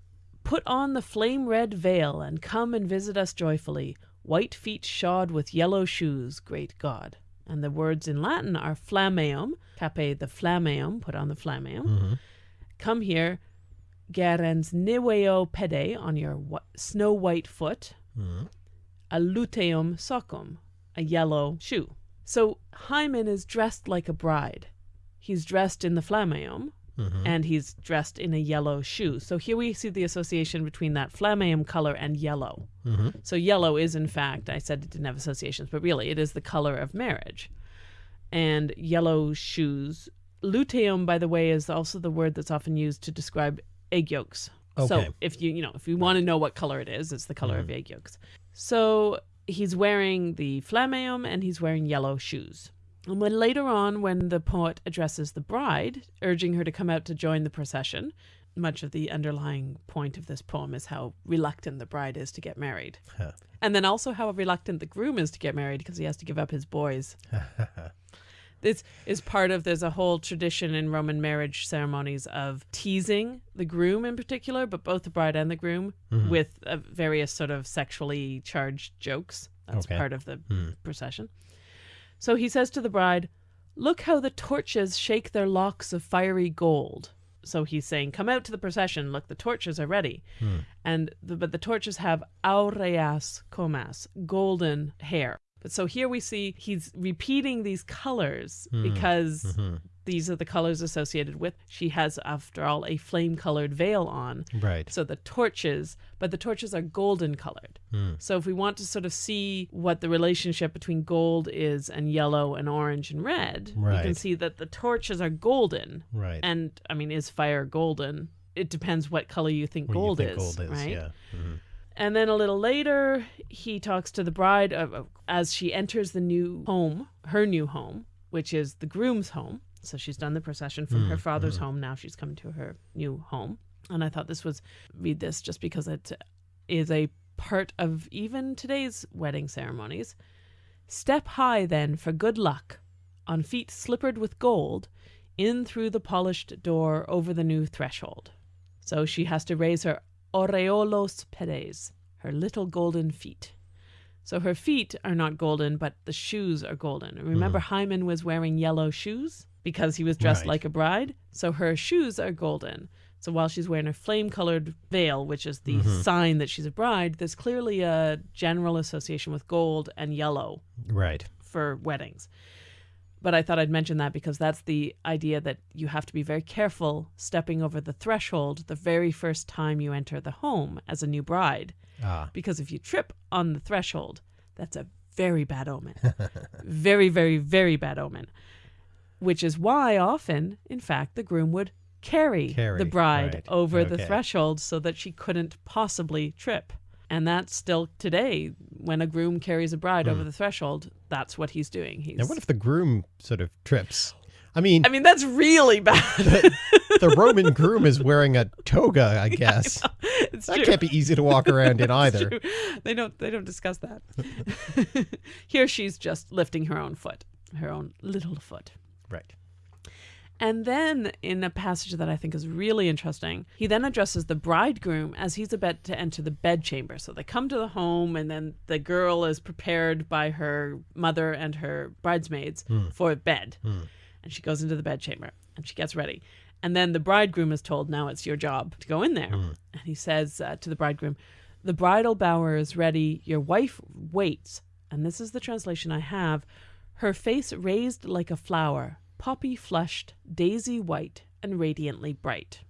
Put on the flame red veil and come and visit us joyfully, white feet shod with yellow shoes, great God. And the words in Latin are flammeum, cape the flammeum, put on the flammeum. Mm-hmm. Come here, gerens niveo pede, on your wh- snow white foot, mm-hmm. a luteum soccum, a yellow shoe. So Hymen is dressed like a bride. He's dressed in the flammeum, Mm-hmm. and he's dressed in a yellow shoe. So here we see the association between that flammeum color and yellow. Mm-hmm. So yellow is, in fact, I said it didn't have associations, but really it is the color of marriage. And yellow shoes. Luteum, by the way, is also the word that's often used to describe egg yolks. So if you you know if you want to know what color it is, it's the color of mm-hmm. egg yolks. So he's wearing the flammeum and he's wearing yellow shoes. And when later on, when the poet addresses the bride, urging her to come out to join the procession, much of the underlying point of this poem is how reluctant the bride is to get married. Huh. And then also how reluctant the groom is to get married because he has to give up his boys. this is part of there's a whole tradition in Roman marriage ceremonies of teasing the groom in particular, but both the bride and the groom with uh, various sort of sexually charged jokes. That's Okay. part of the procession. So he says to the bride, Look how the torches shake their locks of fiery gold. So he's saying, Come out to the procession. Look, the torches are ready. Hmm. And the, but the torches have aureas comas, golden hair. But so here we see he's repeating these colors hmm. because mm-hmm. These are the colors associated with. She has, after all, a flame colored veil on. Right. So the torches, but the torches are golden colored. Hmm. So if we want to sort of see what the relationship between gold is and yellow and orange and red, right. you can see that the torches are golden. Right. And I mean, is fire golden? It depends what color you think What you gold think is, gold is, right? Yeah. Mhm. And then a little later, he talks to the bride of- as she enters the new home, her new home, which is the groom's home. So she's done the procession from her mm, father's mm. home. Now she's come to her new home. And I thought this was, read this just because it is a part of even today's wedding ceremonies. Step high then for good luck, on feet slippered with gold, in through the polished door over the new threshold. So she has to raise her aureolos pedes, her little golden feet. So her feet are not golden, but the shoes are golden. And Remember, mm. Hymen was wearing yellow shoes because he was dressed Right. like a bride. So her shoes are golden. So while she's wearing a flame colored veil, which is the sign that she's a bride, there's clearly a general association with gold and yellow Right. for weddings. But I thought I'd mention that because that's the idea that you have to be very careful stepping over the threshold the very first time you enter the home as a new bride. Ah. Because if you trip on the threshold, that's a very bad omen. very, very, very bad omen. Which is why often, in fact, the groom would carry, Carry, the bride right. over the threshold so that she couldn't possibly trip. And that's still today, when a groom carries a bride over the threshold, that's what he's doing. He's Hmm. Now, what if the groom sort of trips? I mean, I mean, that's really bad. the Roman groom is wearing a toga, I guess. it's That true. can't be easy to walk around in either. true. They don't they don't discuss that. Here she's just lifting her own foot, her own little foot. Right. And then in a passage that I think is really interesting, he then addresses the bridegroom as he's about to enter the bedchamber. So they come to the home and then the girl is prepared by her mother and her bridesmaids hmm. for bed. Hmm. And she goes into the bedchamber and she gets ready. And then the bridegroom is told, now it's your job to go in there. Hmm. And he says uh, to the bridegroom, The bridal bower is ready. Your wife waits. And this is the translation I have her face raised like a flower, poppy flushed, daisy white, and radiantly bright.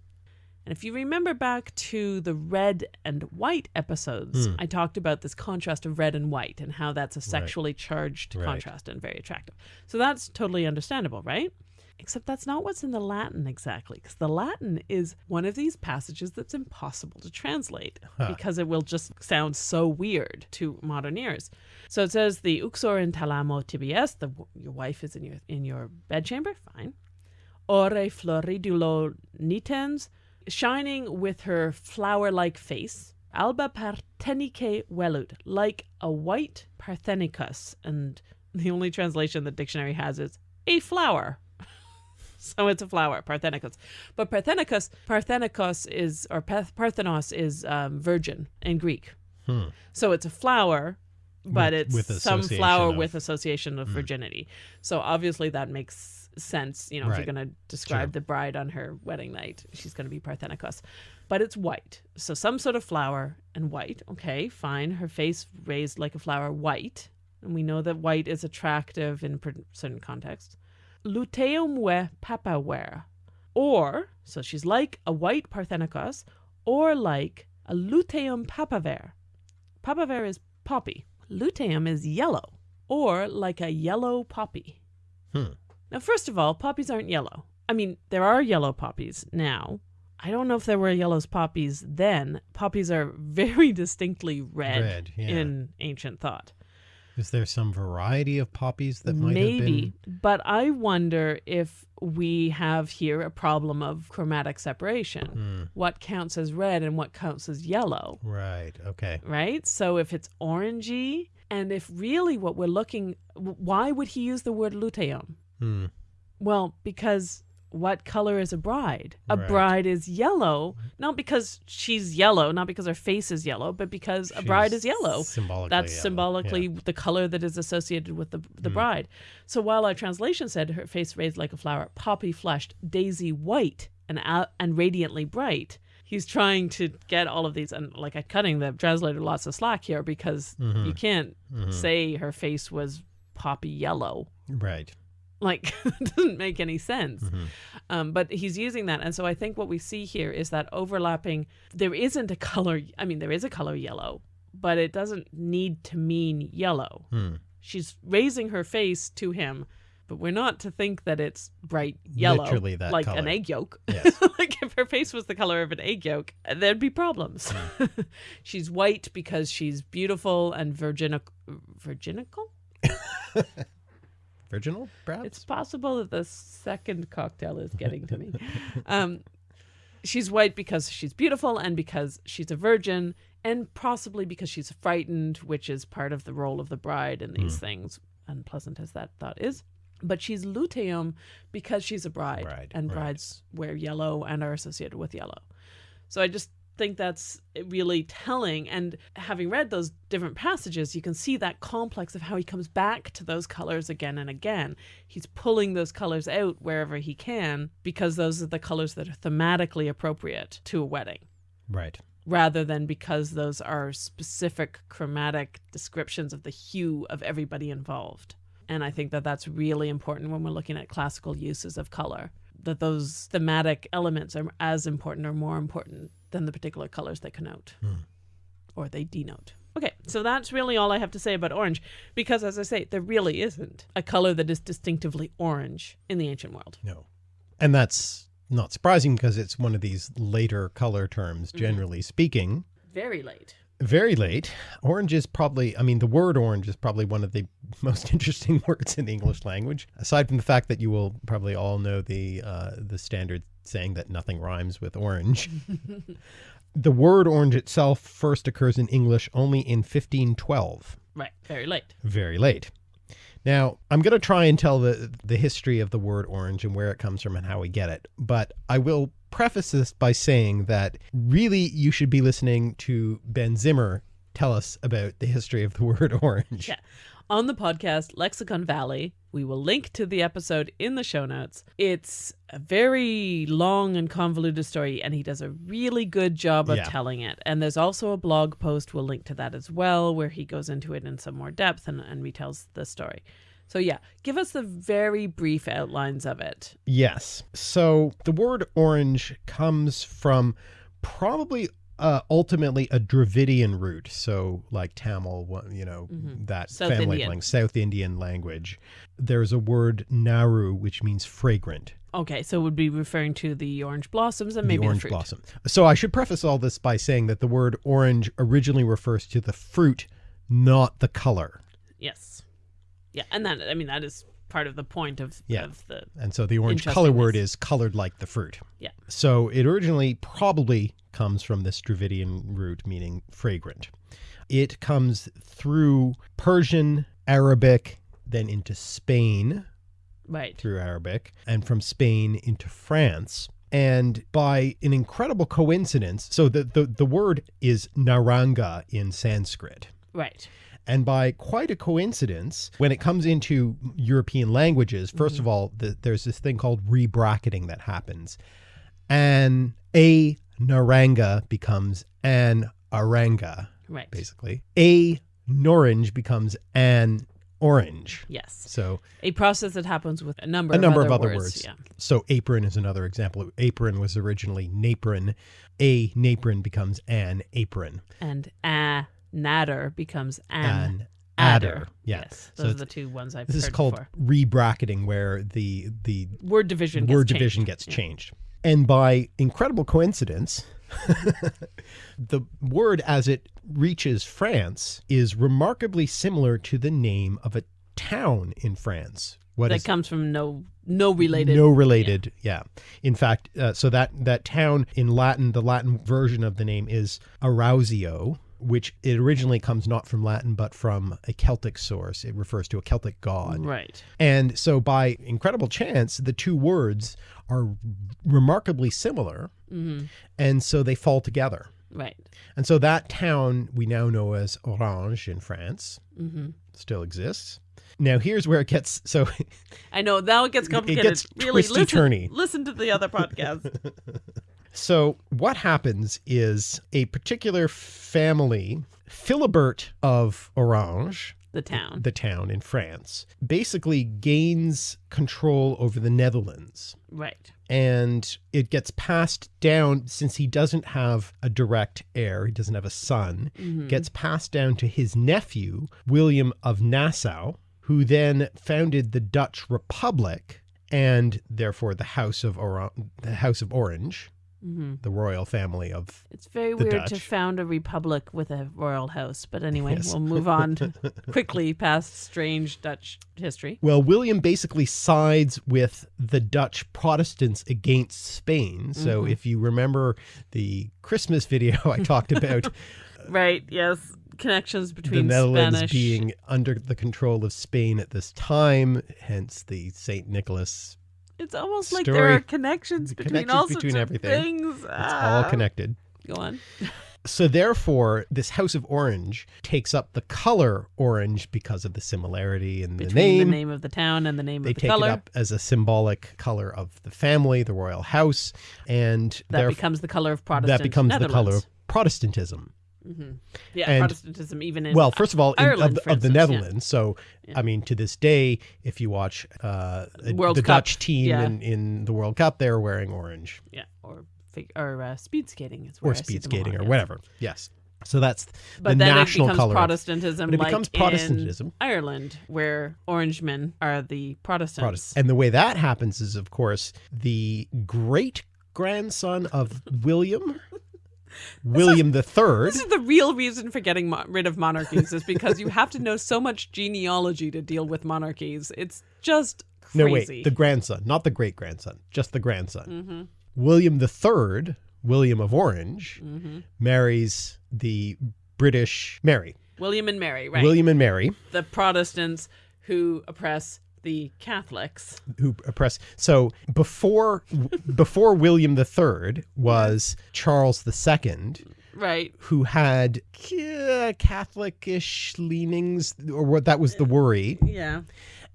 And if you remember back to the red and white episodes, hmm. I talked about this contrast of red and white and how that's a sexually charged Right. contrast and very attractive. So that's totally understandable, right? Except that's not what's in the Latin exactly, because the Latin is one of these passages that's impossible to translate because it will just sound so weird to modern ears. So it says the uxor in thalamo tibies, the your wife is in your in your bedchamber, fine. Ore floridulo nitens, shining with her flower-like face, alba parthenice velut, like a white parthenicus, and the only translation the dictionary has is a flower. so it's a flower, parthenicus. But parthenicus, parthenicus is or parthenos is um, virgin in Greek. So it's a flower, but With- it's with some flower of- with association of mm. virginity. So obviously that makes sense. You know, if you're going to describe Sure. the bride on her wedding night, she's going to be parthenikos. But it's white. So some sort of flower and white. Okay, fine. Her face raised like a flower, white. And we know that white is attractive in certain contexts. Luteumve papaver. Or, so she's like a white parthenikos, or like a luteum papaver. Papaver is poppy. Luteum is yellow, or like a yellow poppy. Hmm. Now, first of all, poppies aren't yellow. I mean, there are yellow poppies now. I don't know if there were yellow poppies then. Poppies are very distinctly red, Red, yeah. in ancient thought. Is there some variety of poppies that might Maybe, have but I wonder if we have here a problem of chromatic separation. been? What counts as red and what counts as yellow. Right. Okay. right? So if it's orangey, and if really what we're looking, why would he use the word luteum? Hmm. Well, because what color is a bride? A Right. bride is yellow, not because she's yellow, not because her face is yellow, but because a bride is yellow. Symbolically. That's yellow. symbolically Yeah. the color that is associated with the Hmm. the bride. So while our translation said her face raised like a flower, poppy flushed, daisy white, and and radiantly bright, he's trying to get all of these and like I'm cutting the translator lots of slack here because Mm-hmm. you can't say her face was poppy yellow. Right. Like, it doesn't make any sense. Um, but he's using that. And so I think what we see here is that overlapping, there isn't a color, I mean, there is a color yellow, but it doesn't need to mean yellow. Hmm. She's raising her face to him, but we're not to think that it's bright yellow. Literally that like an egg yolk. Yes. like if her face was the color of an egg yolk, there'd be problems. she's white because she's beautiful and virginic virginical. Virginal, perhaps? It's possible that the second cocktail is getting to me. Um, she's white because she's beautiful and because she's a virgin, and possibly because she's frightened, which is part of the role of the bride in these things, unpleasant as that thought is. But she's luteum because she's a bride, Bride, and right. brides wear yellow and are associated with yellow. So I just think that's really telling. And having read those different passages, you can see that complex of how he comes back to those colors again and again. He's pulling those colors out wherever he can because those are the colors that are thematically appropriate to a wedding right. rather than because those are specific chromatic descriptions of the hue of everybody involved. And I think that that's really important when we're looking at classical uses of color, that those thematic elements are as important or more important than the particular colors they connote hmm. or they denote. Okay, so that's really all I have to say about orange because, as I say, there really isn't a color that is distinctively orange in the ancient world. No. And that's not surprising because it's one of these later color terms, mm-hmm. generally speaking. Very late. Very late. Orange is probably, I mean, the word orange is probably one of the most interesting words in the English language. Aside from the fact that you will probably all know the uh, the standard saying that nothing rhymes with orange. the word orange itself first occurs in English only in 1512 Right, very late. very late. Now, I'm going to try and tell the the history of the word orange and where it comes from and how we get it. But I will preface this by saying that really you should be listening to Ben Zimmer tell us about the history of the word orange. Yeah. On the podcast Lexicon Valley, we will link to the episode in the show notes. It's a very long and convoluted story, and he does a really good job of Yeah. telling it. And there's also a blog post, we'll link to that as well, where he goes into it in some more depth and, and retells the story. So, yeah, give us the very brief outlines of it. Yes. So the word orange comes from probably uh, ultimately a Dravidian root. So like Tamil, you know, that South family Indian. language, South Indian language. There's a word naru, which means fragrant. Okay, so it would be referring to the orange blossoms and maybe the the, orange fruit. blossom. So I should preface all this by saying that the word orange originally refers to the fruit, not the color. Yes. Yeah, and that, I mean, that is part of the point of, Yeah. of the. And so the orange color word is colored like the fruit. Yeah. So it originally probably comes from this Dravidian root meaning fragrant. It comes through Persian, Arabic, then into Spain Right. through Arabic, and from Spain into France. And by an incredible coincidence, so the, the, the word is naranga in Sanskrit. Right. And by quite a coincidence, when it comes into European languages, mm-hmm. 1st of all, the, there's this thing called rebracketing that happens. And a naranga becomes an aranga, Right. basically. A orange becomes an orange. Yes. So A process that happens with a number a of number other of other words. words. Yeah. So apron is another example. Apron was originally napron. A napron becomes an apron. And a natter becomes an, An adder. adder. Yeah. Yes. So Those are the two ones I've This is called before. rebracketing, where the the Word division. word gets division changed. gets changed. And by incredible coincidence, the word as it reaches France is remarkably similar to the name of a town in France. What That comes from no no related. no related? Yeah. In fact, uh, so that that town in Latin, the Latin version of the name is Arausio, which it originally comes not from Latin but from a Celtic source. It refers to a Celtic god. Right. And so, by incredible chance, the two words are remarkably similar. Mm-hmm. And so they fall together. Right. And so that town we now know as Orange in France mm-hmm. still exists. Now, here's where it gets so I know now it gets complicated. It gets really, listen, twisty-turny. listen to the other podcast. So, what happens is a particular family, Philibert of Orange, the town. the town in France, basically gains control over the Netherlands. right. And it gets passed down since he doesn't have a direct heir, he doesn't have a son, Mm-hmm. gets passed down to his nephew, William of Nassau, who then founded the Dutch Republic and therefore the House of Or- the House of Orange, hmm the royal family of It's very weird to found a republic with a royal house. But anyway, Yes. we'll move on quickly past strange Dutch history. Well, William basically sides with the Dutch Protestants against Spain. So Mm-hmm. if you remember the Christmas video I talked about Right. Yes. Connections between the Netherlands Spanish. being under the control of Spain at this time, hence the St. Nicholas. It's almost like there are connections between connections all sorts between of everything. things. It's Ah. all connected. Go on. So therefore, this House of Orange takes up the color orange because of the similarity in the name. the name of the town and the name they of the color. They take it up as a symbolic color of the family, the royal house, and that becomes the color of Protestant. that becomes the color of Protestantism. Yeah, and- Protestantism even in Well, first of all, in, Ireland, of, for the, the instance, yeah. Netherlands. So, I mean, to this day, if you watch uh, World the Cup, Dutch team yeah. in, in the World Cup, they're wearing orange yeah, or or uh, speed skating is or I speed skating or whatever. Yes. So that's But the then national it becomes color. Protestantism, But it like becomes in Protestantism. Ireland, where Orangemen are the Protestants. Protestant. And the way that happens is, of course, the great grandson of William, William the Third. This is the real reason for getting rid of monarchies is because you have to know so much genealogy to deal with monarchies. It's just crazy. No, wait, the grandson, not the great grandson, just the grandson. Mm-hmm. William the Third, William of Orange, Mm-hmm. marries the British Mary. William and Mary, right? William and Mary, the Protestants who oppress the Catholics. who oppress. So before before William the Third was Charles the Second, Right. who had uh, Catholicish leanings, or what that was the worry. Yeah.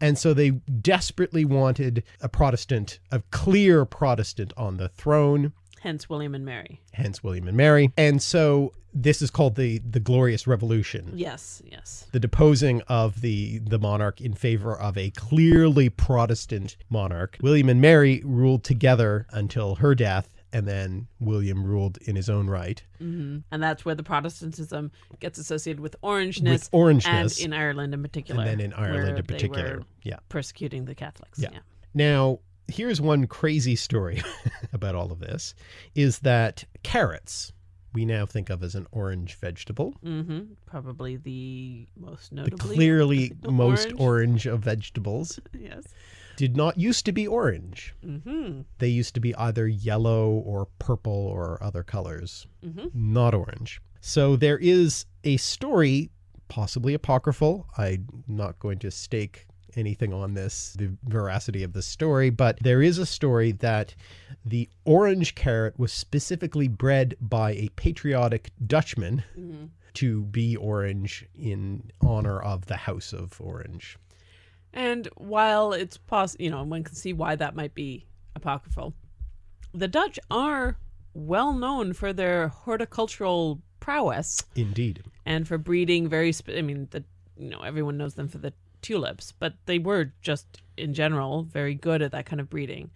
And so they desperately wanted a Protestant, a clear Protestant on the throne. Hence William and Mary. hence William and Mary. And so this is called the the Glorious Revolution, Yes, yes. the deposing of the the monarch in favor of a clearly Protestant monarch. William and Mary ruled together until her death, and then William ruled in his own right hmm And that's where the Protestantism gets associated with orangeness. with orangeness, And in Ireland in particular. and then in Ireland in particular. Yeah. persecuting the Catholics. Yeah. Yeah. Now, here's one crazy story about all of this: is that carrots we now think of as an orange vegetable. hmm Probably the most notably The clearly the most orange. orange of vegetables Yes. did not used to be orange. hmm They used to be either yellow or purple or other colors, hmm not orange. So there is a story, possibly apocryphal. I'm not going to stake anything on this, the veracity of the story, but there is a story that the orange carrot was specifically bred by a patriotic Dutchman hmm to be orange in honor of the House of Orange. And while it's possible, you know, one can see why that might be apocryphal, the Dutch are well known for their horticultural prowess Indeed. and for breeding very. Sp- I mean, the you know everyone knows them for the tulips, but they were just in general very good at that kind of breeding.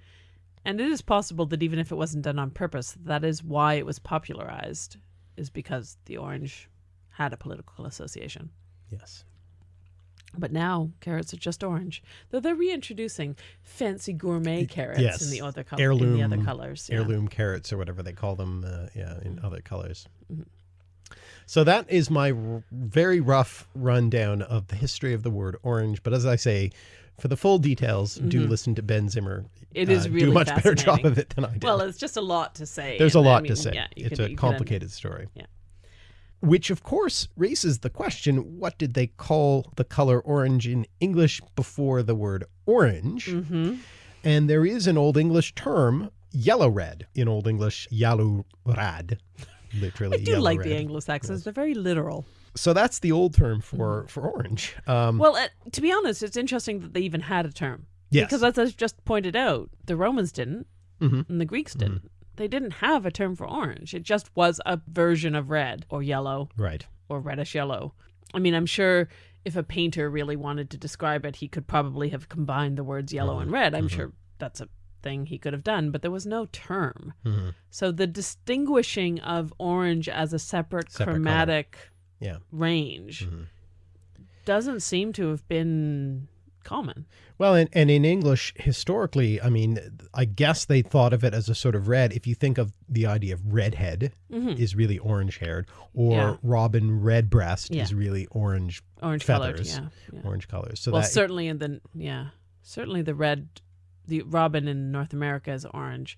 And it is possible that even if it wasn't done on purpose, that is why it was popularized, is because the orange had a political association. Yes. But now carrots are just orange. Though they're reintroducing fancy gourmet carrots yes. in the other color, in the other colors. yeah. heirloom carrots or whatever they call them uh, yeah in other colors Mhm. So that is my r- very rough rundown of the history of the word orange but as i say for the full details do Mhm. listen to ben zimmer It is uh, really do a much better job of it than i did Well, it's just a lot to say. there's a and, I lot mean, to say Yeah, it's could- a complicated story Yeah. which of course raises the question what did they call the color orange in english before the word orange Mhm. And there is an Old English term, yellow red, in Old English, yellow rad, literally. I do yellow like the. Anglo-Saxons. They're very literal. So that's the old term for for orange. Um, Well, uh, to be honest, it's interesting that they even had a term. yes, Because as I just pointed out, the Romans didn't Mhm. and the Greeks didn't. They didn't have a term for orange. It just was a version of red or yellow right. or reddish yellow. I mean, I'm sure if a painter really wanted to describe it, he could probably have combined the words yellow Mm-hmm. and red. I'm sure that's a thing he could have done, but there was no term. Mhm. So the distinguishing of orange as a separate, Separate chromatic Yeah. range Mhm. doesn't seem to have been common. Well, and, and in English, historically, I mean, I guess they thought of it as a sort of red. If you think of the idea of redhead Mhm. is really orange haired, or Yeah. robin redbreast Yeah. is really orange Orange colored, feathers, yeah. yeah. orange colors. So well, that certainly in the yeah, certainly the red, the robin in North America is orange.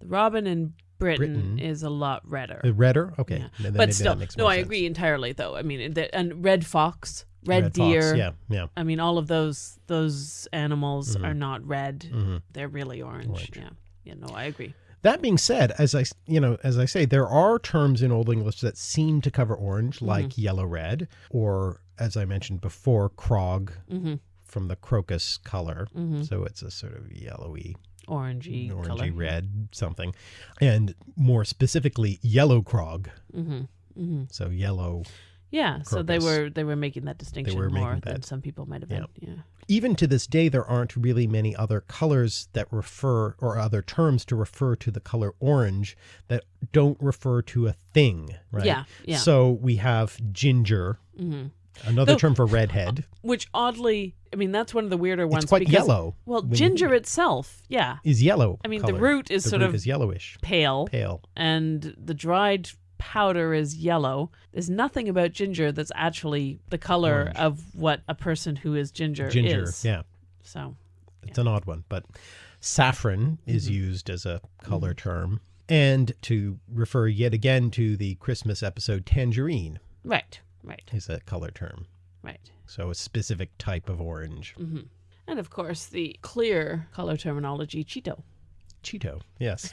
The robin in Britain, Britain. is a lot redder. the redder, okay, Yeah. but that still, makes no, more I sense. agree entirely. Though I mean, the, and red fox, red, Red fox, deer. yeah, yeah. I mean, all of those those animals Mhm. are not red; hmm they're really orange. Orange. Yeah, yeah. No, I agree. That being said, as I you know, as I say, there are terms in Old English that seem to cover orange, like yellow red, or as I mentioned before, crog hmm from the crocus color. hmm So it's a sort of yellowy, Orangey, orangey color. red something, and more specifically, yellow crog. hmm hmm So yellow. Yeah, so they were they were making that distinction were more making than some people might have yeah. been. Yeah. Even to this day, there aren't really many other colors that refer, or other terms to refer to the color orange that don't refer to a thing, right? Yeah, yeah. So we have ginger, hmm another Though- term for redhead. Which oddly, I mean, that's one of the weirder ones. It's quite because, yellow. Well, ginger itself, yeah. is yellow. I mean, the root is The sort root of is yellowish, pale, pale. and the dried powder is yellow. There's nothing about ginger that's actually the color Orange. of what a person who is ginger, Ginger, is. yeah, So, it's an odd one, but saffron is Mm-hmm. used as a color term, and to refer yet again to the Christmas episode, tangerine right, right, is a color term. Right. So a specific type of orange. hmm And of course, the clear color terminology, Cheeto. Cheeto, yes.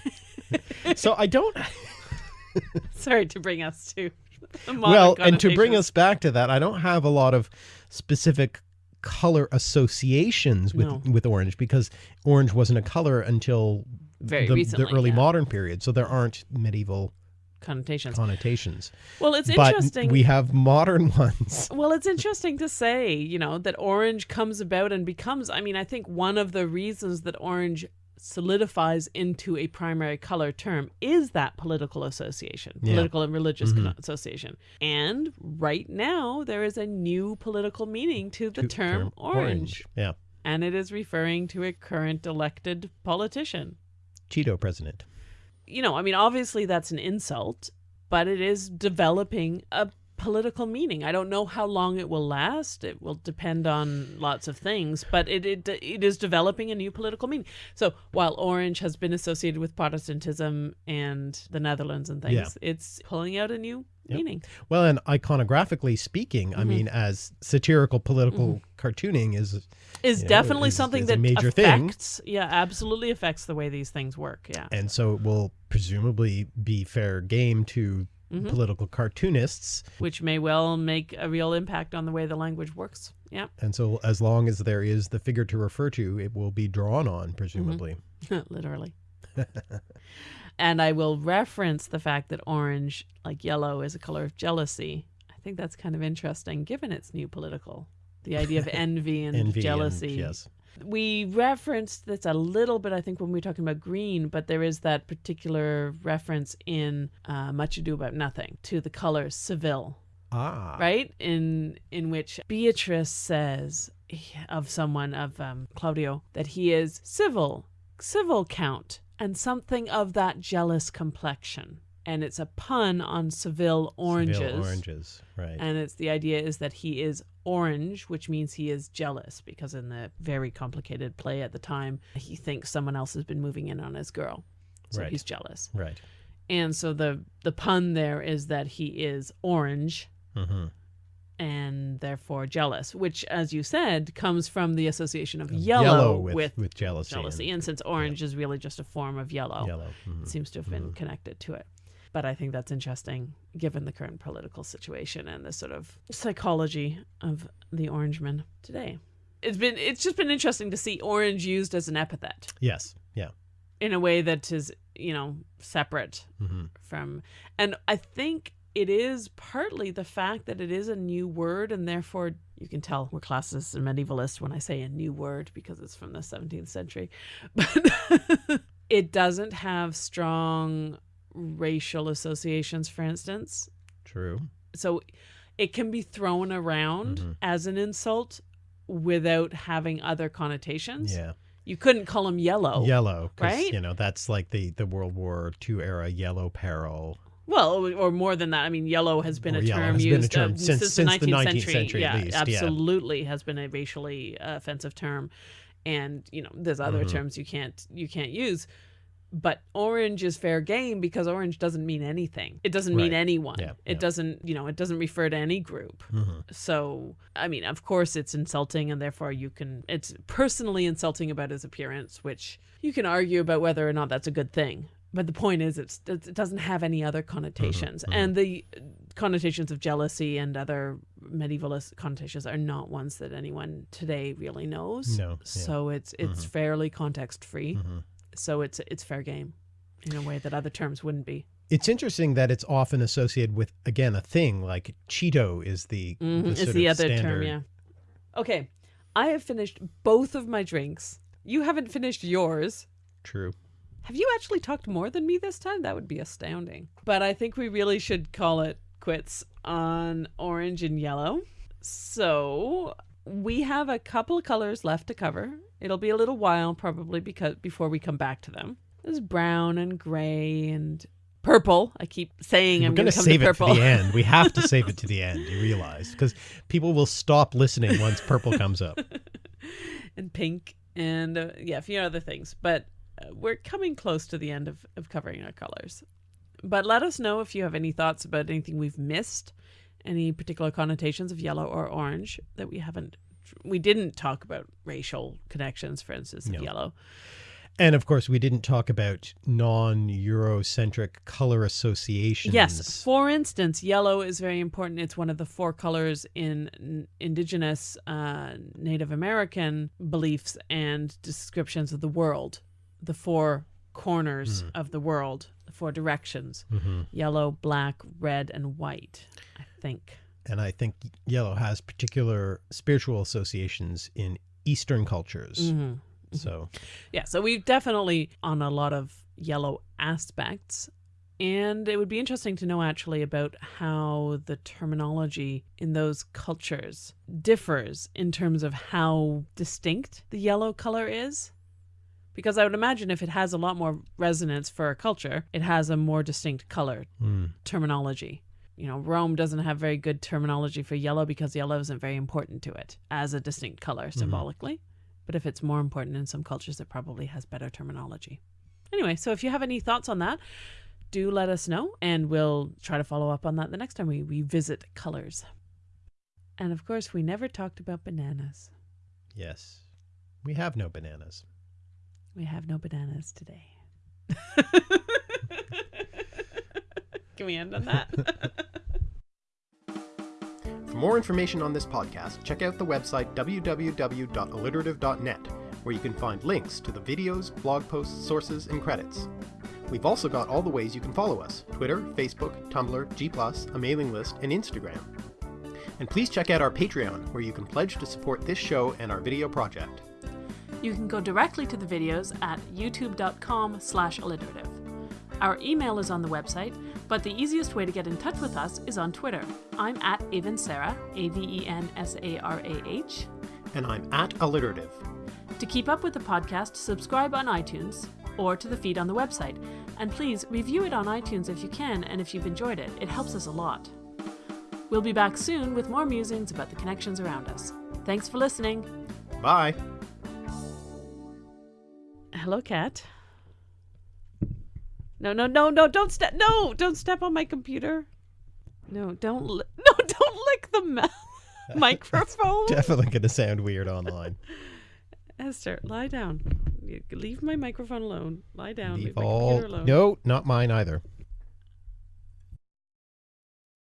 so I don't. Sorry to bring us to well, and to bring us back to that, I don't have a lot of specific color associations with No. with orange because orange wasn't a color until Very the, recently, the early yeah. modern period. So there aren't medieval connotations. connotations. Well, it's but interesting. we have modern ones. Well, it's interesting to say, you know, that orange comes about and becomes. I mean, I think one of the reasons that orange solidifies into a primary color term is that political association, Yeah. political and religious Mhm. association. And right now, there is a new political meaning to the To- term, orange, Yeah. and it is referring to a current elected politician. Cheeto president. You know, I mean, obviously that's an insult, but it is developing a political meaning. I don't know how long it will last. It will depend on lots of things, but it it, it is developing a new political meaning. So while orange has been associated with Protestantism and the Netherlands and things, Yeah. it's pulling out a new Yep. meaning. Well, and iconographically speaking, I Mhm. mean, as satirical political cartooning is Is You know, definitely is- something is that major thing. affects, yeah, absolutely affects the way these things work. Yeah. and so it will presumably be fair game to Mhm. political cartoonists. Which may well make a real impact on the way the language works. Yeah. And so as long as there is the figure to refer to, it will be drawn on, presumably. literally. and I will reference the fact that orange, like yellow, is a color of jealousy. I think that's kind of interesting, given its new political, the idea of envy and Envy and- jealousy. yes. We referenced this a little bit, I think, when we were talking about green, but there is that particular reference in uh, Much Ado About Nothing to the color Seville. Ah. right? In in which beatrice says of someone of um, claudio that he is civil civil count and something of that jealous complexion and it's a pun on seville oranges Seville oranges. Right. and it's the idea is that he is orange which means he is jealous because in the very complicated play at the time he thinks someone else has been moving in on his girl so Right. he's jealous right. and so the the pun there is that he is orange hmm and therefore jealous, which, as you said, comes from the association of Yellow, yellow, with, with, with jealousy. jealousy. And since orange is really just a form of yellow, Yellow. mhm. it seems to have been Mhm. connected to it. But I think that's interesting given the current political situation and the sort of psychology of the orangeman today. It's been it's just been interesting to see orange used as an epithet Yes. Yeah. in a way that is, you know, separate hmm from and I think it is partly the fact that it is a new word, and therefore you can tell we're classicists and medievalists when I say a new word because it's from the 17th century. But it doesn't have strong racial associations, for instance. True. So it can be thrown around Mhm. as an insult without having other connotations. Yeah. You couldn't call him yellow. Yellow. Right? You know, that's like the, the World War II era yellow peril. Well, or more than that. I mean, yellow has been Or a term has been a used term uh, since- the since the 19th 19th century at yeah, least, yeah. absolutely has been a racially uh, offensive term, and you know, there's other Mhm. terms you can't you can't use. But orange is fair game because orange doesn't mean anything. It doesn't mean anyone. Yeah, it yeah. doesn't, you know, it doesn't refer to any group. Mhm. So, I mean, of course, it's insulting, and therefore you can. It's personally insulting about his appearance, which you can argue about whether or not that's a good thing. But the point is, it's it doesn't have any other connotations, mhm. and the connotations of jealousy and other medievalist connotations are not ones that anyone today really knows. No, yeah. So it's it's Mhm. fairly context free. So it's it's fair game, in a way that other terms wouldn't be. It's interesting that it's often associated with, again, a thing like Cheeto is the, mm-hmm, the It's the of other term, yeah. Okay, I have finished both of my drinks. You haven't finished yours. True. Have you actually talked more than me this time? That would be astounding. But I think we really should call it quits on orange and yellow. So we have a couple of colors left to cover. It'll be a little while probably because before we come back to them. There's brown and gray and purple. I keep saying We're I'm going to save to it purple. to the end. We have to save it to the end, you realize, because people will stop listening once purple comes up. and pink and uh, yeah, a few other things. But uh, we're coming close to the end of, of covering our colors. But let us know if you have any thoughts about anything we've missed, any particular connotations of yellow or orange that we haven't. We didn't talk about racial connections, for instance, of No. yellow. And of course, we didn't talk about non Eurocentric color associations. Yes. For instance, yellow is very important. It's one of the four colors in indigenous uh, Native American beliefs and descriptions of the world. The four corners Hmm. of the world, the four directions hmm yellow, black, red, and white, I think. And I think yellow has particular spiritual associations in Eastern cultures. Mhm. So, Yeah, so we've definitely on a lot of yellow aspects. And it would be interesting to know actually about how the terminology in those cultures differs in terms of how distinct the yellow color is. Because I would imagine if it has a lot more resonance for a culture, it has a more distinct color mm, terminology. You know, Rome doesn't have very good terminology for yellow because yellow isn't very important to it as a distinct color mm-hmm. symbolically. But if it's more important in some cultures, it probably has better terminology. Anyway, so if you have any thoughts on that, do let us know and we'll try to follow up on that the next time we revisit colors. And of course, we never talked about bananas. yes. We have no bananas. We have no bananas today. Can we end on that? For more information on this podcast, check out the website www.alliterative.net, where you can find links to the videos, blog posts, sources, and credits. We've also got all the ways you can follow us Twitter, Facebook, Tumblr, G, a mailing list, and Instagram. And please check out our Patreon, where you can pledge to support this show and our video project. You can go directly to the videos at youtube.com slash alliterative. Our email is on the website, but the easiest way to get in touch with us is on Twitter. I'm at Avensarah, A-V-E-N-S-A-R-A-H. And I'm at Alliterative. To keep up with the podcast, subscribe on iTunes or to the feed on the website. And please review it on iTunes if you can and if you've enjoyed it. It helps us a lot. We'll be back soon with more musings about the connections around us. Thanks for listening. Bye! Hello, cat. No, no, no, no! Don't step! No, don't step on my computer. No, don't. Li- no, don't lick the microphone. Definitely going to sound weird online. Esther, lie down. Leave my microphone alone. Lie down. Leave Leave, my all. computer alone. No, not mine either.